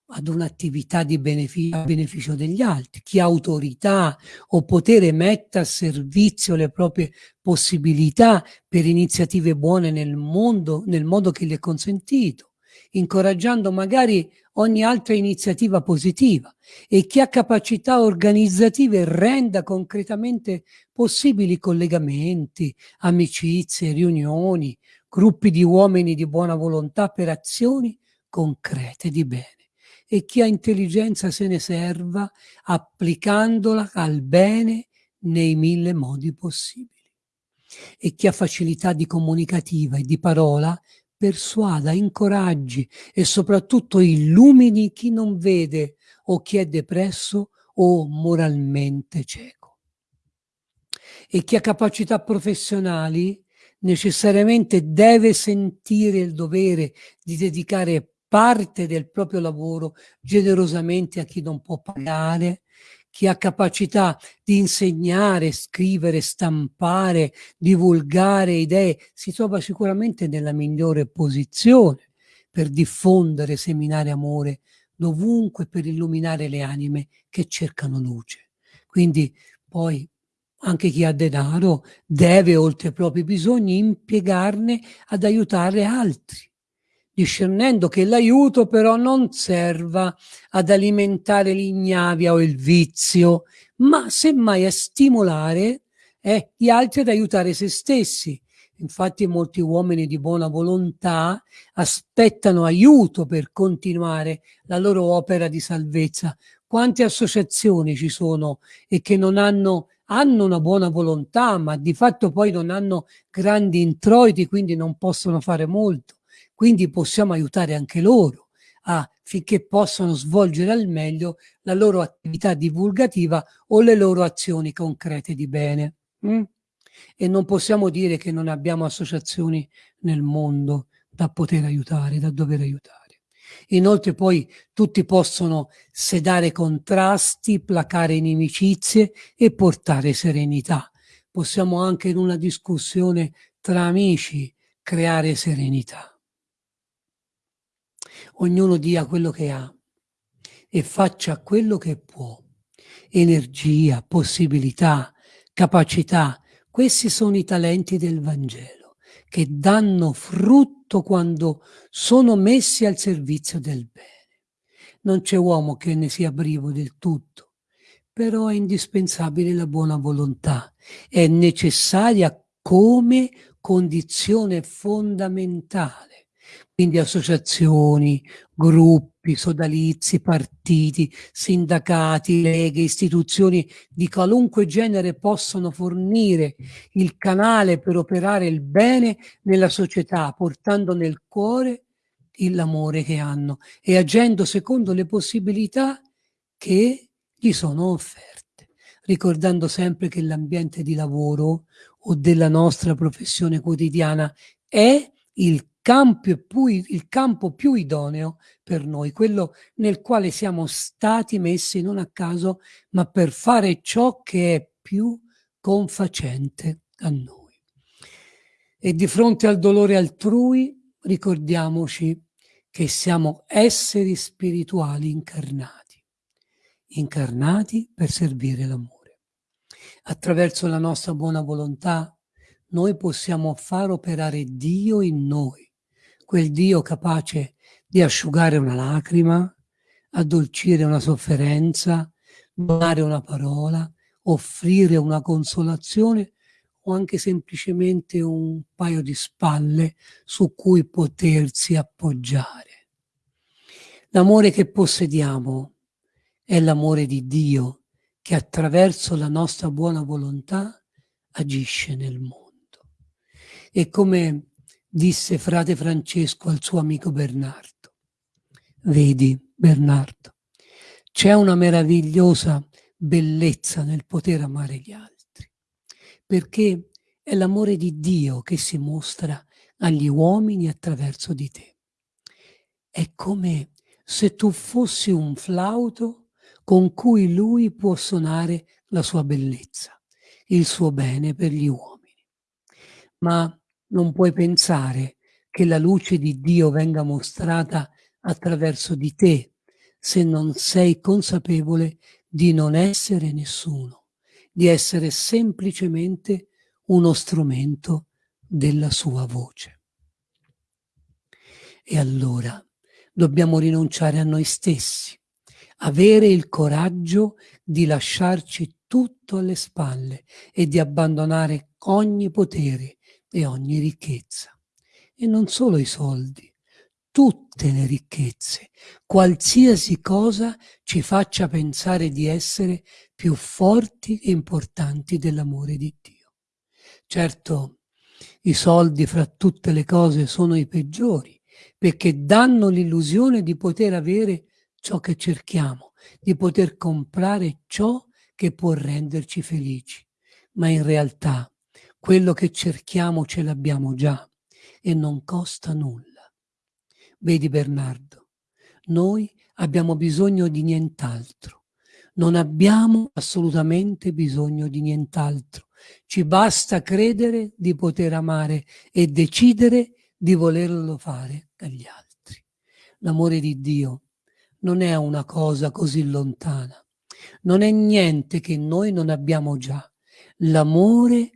Speaker 1: ad un'attività di beneficio, a beneficio degli altri. Chi ha autorità o potere metta a servizio le proprie possibilità per iniziative buone nel mondo, nel modo che gli è consentito incoraggiando magari ogni altra iniziativa positiva e chi ha capacità organizzative renda concretamente possibili collegamenti, amicizie, riunioni, gruppi di uomini di buona volontà per azioni concrete di bene e chi ha intelligenza se ne serva applicandola al bene nei mille modi possibili. E chi ha facilità di comunicativa e di parola persuada, incoraggi e soprattutto illumini chi non vede o chi è depresso o moralmente cieco. E chi ha capacità professionali necessariamente deve sentire il dovere di dedicare parte del proprio lavoro generosamente a chi non può pagare chi ha capacità di insegnare, scrivere, stampare, divulgare idee, si trova sicuramente nella migliore posizione per diffondere, seminare amore dovunque per illuminare le anime che cercano luce. Quindi poi anche chi ha denaro deve, oltre ai propri bisogni, impiegarne ad aiutare altri discernendo che l'aiuto però non serva ad alimentare l'ignavia o il vizio, ma semmai a stimolare eh, gli altri ad aiutare se stessi. Infatti molti uomini di buona volontà aspettano aiuto per continuare la loro opera di salvezza. Quante associazioni ci sono e che non hanno hanno una buona volontà, ma di fatto poi non hanno grandi introiti, quindi non possono fare molto. Quindi possiamo aiutare anche loro affinché possano svolgere al meglio la loro attività divulgativa o le loro azioni concrete di bene. Mm? E non possiamo dire che non abbiamo associazioni nel mondo da poter aiutare, da dover aiutare. Inoltre poi tutti possono sedare contrasti, placare inimicizie e portare serenità. Possiamo anche in una discussione tra amici creare serenità. Ognuno dia quello che ha e faccia quello che può. Energia, possibilità, capacità, questi sono i talenti del Vangelo che danno frutto quando sono messi al servizio del bene. Non c'è uomo che ne sia privo del tutto, però è indispensabile la buona volontà, è necessaria come condizione fondamentale quindi associazioni, gruppi, sodalizi, partiti, sindacati, leghe, istituzioni di qualunque genere possono fornire il canale per operare il bene nella società, portando nel cuore l'amore che hanno e agendo secondo le possibilità che gli sono offerte, ricordando sempre che l'ambiente di lavoro o della nostra professione quotidiana è il campo più, il campo più idoneo per noi, quello nel quale siamo stati messi non a caso, ma per fare ciò che è più confacente a noi. E di fronte al dolore altrui ricordiamoci che siamo esseri spirituali incarnati, incarnati per servire l'amore. Attraverso la nostra buona volontà noi possiamo far operare Dio in noi, quel Dio capace di asciugare una lacrima, addolcire una sofferenza, donare una parola, offrire una consolazione o anche semplicemente un paio di spalle su cui potersi appoggiare. L'amore che possediamo è l'amore di Dio che attraverso la nostra buona volontà agisce nel mondo. E come disse frate Francesco al suo amico Bernardo. Vedi, Bernardo, c'è una meravigliosa bellezza nel poter amare gli altri, perché è l'amore di Dio che si mostra agli uomini attraverso di te. È come se tu fossi un flauto con cui lui può suonare la sua bellezza, il suo bene per gli uomini. Ma non puoi pensare che la luce di Dio venga mostrata attraverso di te se non sei consapevole di non essere nessuno, di essere semplicemente uno strumento della sua voce. E allora dobbiamo rinunciare a noi stessi, avere il coraggio di lasciarci tutto alle spalle e di abbandonare ogni potere e ogni ricchezza. E non solo i soldi, tutte le ricchezze, qualsiasi cosa ci faccia pensare di essere più forti e importanti dell'amore di Dio. Certo, i soldi fra tutte le cose sono i peggiori, perché danno l'illusione di poter avere ciò che cerchiamo, di poter comprare ciò che può renderci felici. Ma in realtà quello che cerchiamo ce l'abbiamo già e non costa nulla. Vedi Bernardo, noi abbiamo bisogno di nient'altro. Non abbiamo assolutamente bisogno di nient'altro. Ci basta credere di poter amare e decidere di volerlo fare agli altri. L'amore di Dio non è una cosa così lontana. Non è niente che noi non abbiamo già. L'amore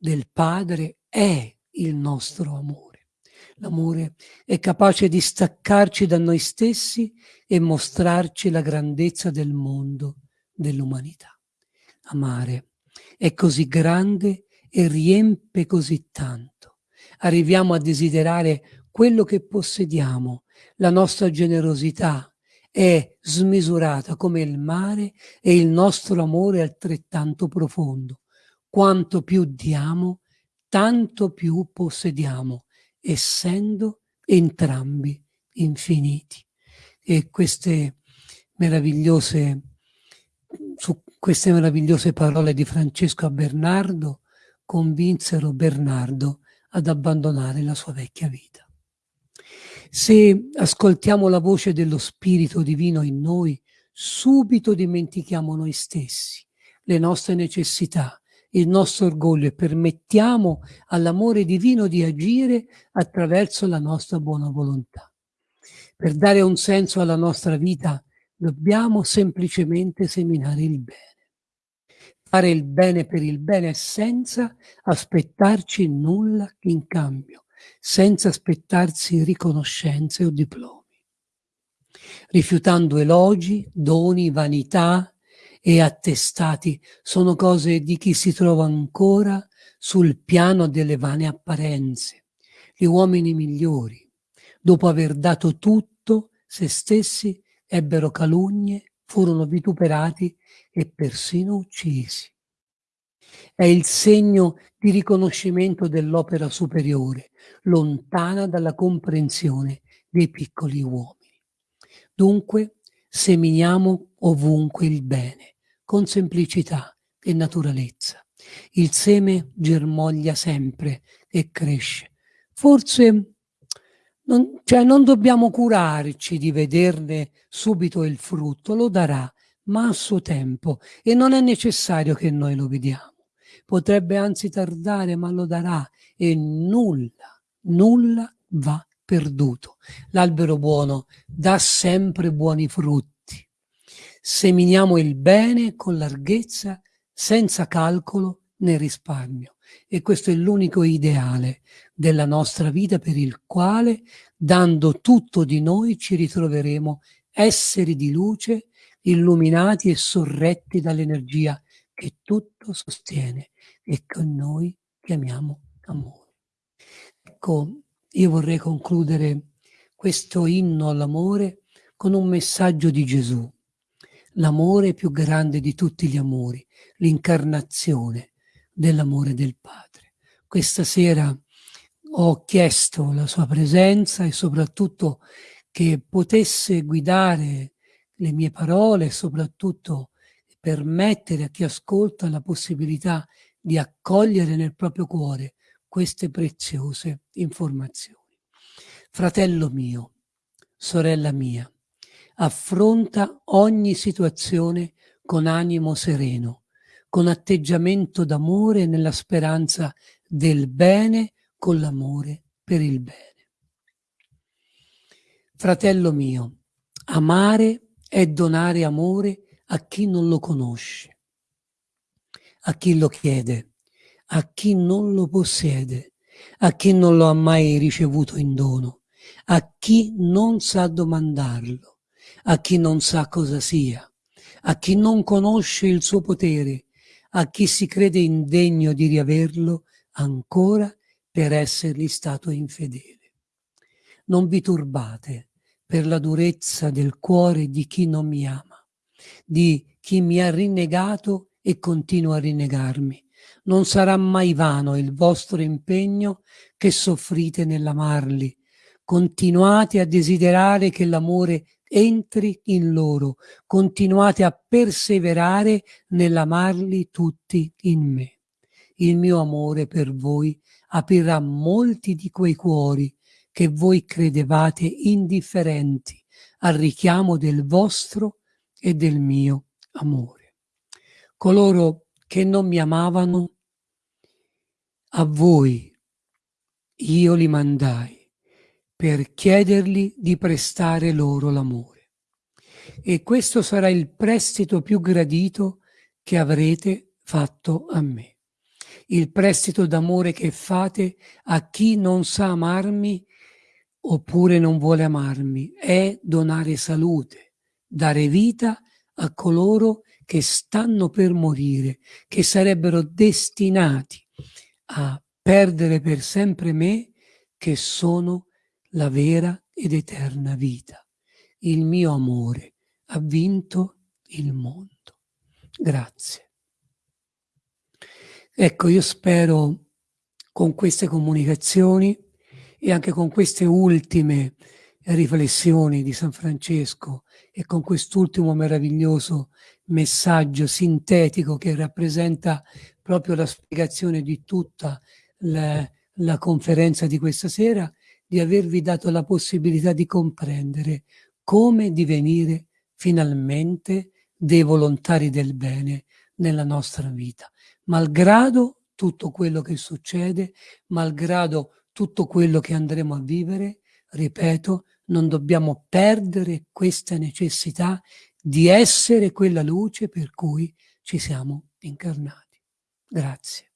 Speaker 1: del Padre è il nostro amore. L'amore è capace di staccarci da noi stessi e mostrarci la grandezza del mondo, dell'umanità. Amare è così grande e riempie così tanto. Arriviamo a desiderare quello che possediamo. La nostra generosità è smisurata come il mare e il nostro amore è altrettanto profondo quanto più diamo, tanto più possediamo, essendo entrambi infiniti. E queste meravigliose, su queste meravigliose parole di Francesco a Bernardo convinsero Bernardo ad abbandonare la sua vecchia vita. Se ascoltiamo la voce dello Spirito Divino in noi, subito dimentichiamo noi stessi, le nostre necessità, il nostro orgoglio e permettiamo all'amore divino di agire attraverso la nostra buona volontà. Per dare un senso alla nostra vita dobbiamo semplicemente seminare il bene. Fare il bene per il bene senza aspettarci nulla in cambio, senza aspettarsi riconoscenze o diplomi. Rifiutando elogi, doni, vanità e attestati sono cose di chi si trova ancora sul piano delle vane apparenze. Gli uomini migliori, dopo aver dato tutto, se stessi ebbero calunnie, furono vituperati e persino uccisi. È il segno di riconoscimento dell'opera superiore, lontana dalla comprensione dei piccoli uomini. Dunque, seminiamo ovunque il bene, con semplicità e naturalezza. Il seme germoglia sempre e cresce. Forse non, cioè non dobbiamo curarci di vederne subito il frutto, lo darà, ma a suo tempo, e non è necessario che noi lo vediamo. Potrebbe anzi tardare, ma lo darà, e nulla, nulla va perduto. L'albero buono dà sempre buoni frutti. Seminiamo il bene con larghezza, senza calcolo né risparmio. E questo è l'unico ideale della nostra vita per il quale, dando tutto di noi, ci ritroveremo esseri di luce, illuminati e sorretti dall'energia che tutto sostiene e che noi chiamiamo amore. Ecco, io vorrei concludere questo inno all'amore con un messaggio di Gesù. L'amore più grande di tutti gli amori, l'incarnazione dell'amore del Padre. Questa sera ho chiesto la sua presenza e soprattutto che potesse guidare le mie parole e soprattutto permettere a chi ascolta la possibilità di accogliere nel proprio cuore queste preziose informazioni. Fratello mio, sorella mia, affronta ogni situazione con animo sereno, con atteggiamento d'amore nella speranza del bene con l'amore per il bene. Fratello mio, amare è donare amore a chi non lo conosce, a chi lo chiede, a chi non lo possiede, a chi non lo ha mai ricevuto in dono, a chi non sa domandarlo, a chi non sa cosa sia, a chi non conosce il suo potere, a chi si crede indegno di riaverlo ancora per essergli stato infedele. Non vi turbate per la durezza del cuore di chi non mi ama, di chi mi ha rinnegato e continua a rinnegarmi. Non sarà mai vano il vostro impegno che soffrite nell'amarli. Continuate a desiderare che l'amore entri in loro, continuate a perseverare nell'amarli tutti in me. Il mio amore per voi aprirà molti di quei cuori che voi credevate indifferenti al richiamo del vostro e del mio amore. Coloro che non mi amavano, a voi io li mandai per chiedergli di prestare loro l'amore. E questo sarà il prestito più gradito che avrete fatto a me il prestito d'amore che fate a chi non sa amarmi oppure non vuole amarmi, è donare salute, dare vita a coloro che stanno per morire, che sarebbero destinati a perdere per sempre me, che sono la vera ed eterna vita. Il mio amore ha vinto il mondo. Grazie. Ecco, io spero con queste comunicazioni e anche con queste ultime riflessioni di San Francesco e con quest'ultimo meraviglioso messaggio sintetico che rappresenta proprio la spiegazione di tutta la, la conferenza di questa sera, di avervi dato la possibilità di comprendere come divenire finalmente dei volontari del bene nella nostra vita, malgrado tutto quello che succede, malgrado tutto quello che andremo a vivere, ripeto, non dobbiamo perdere questa necessità di essere quella luce per cui ci siamo incarnati. Grazie.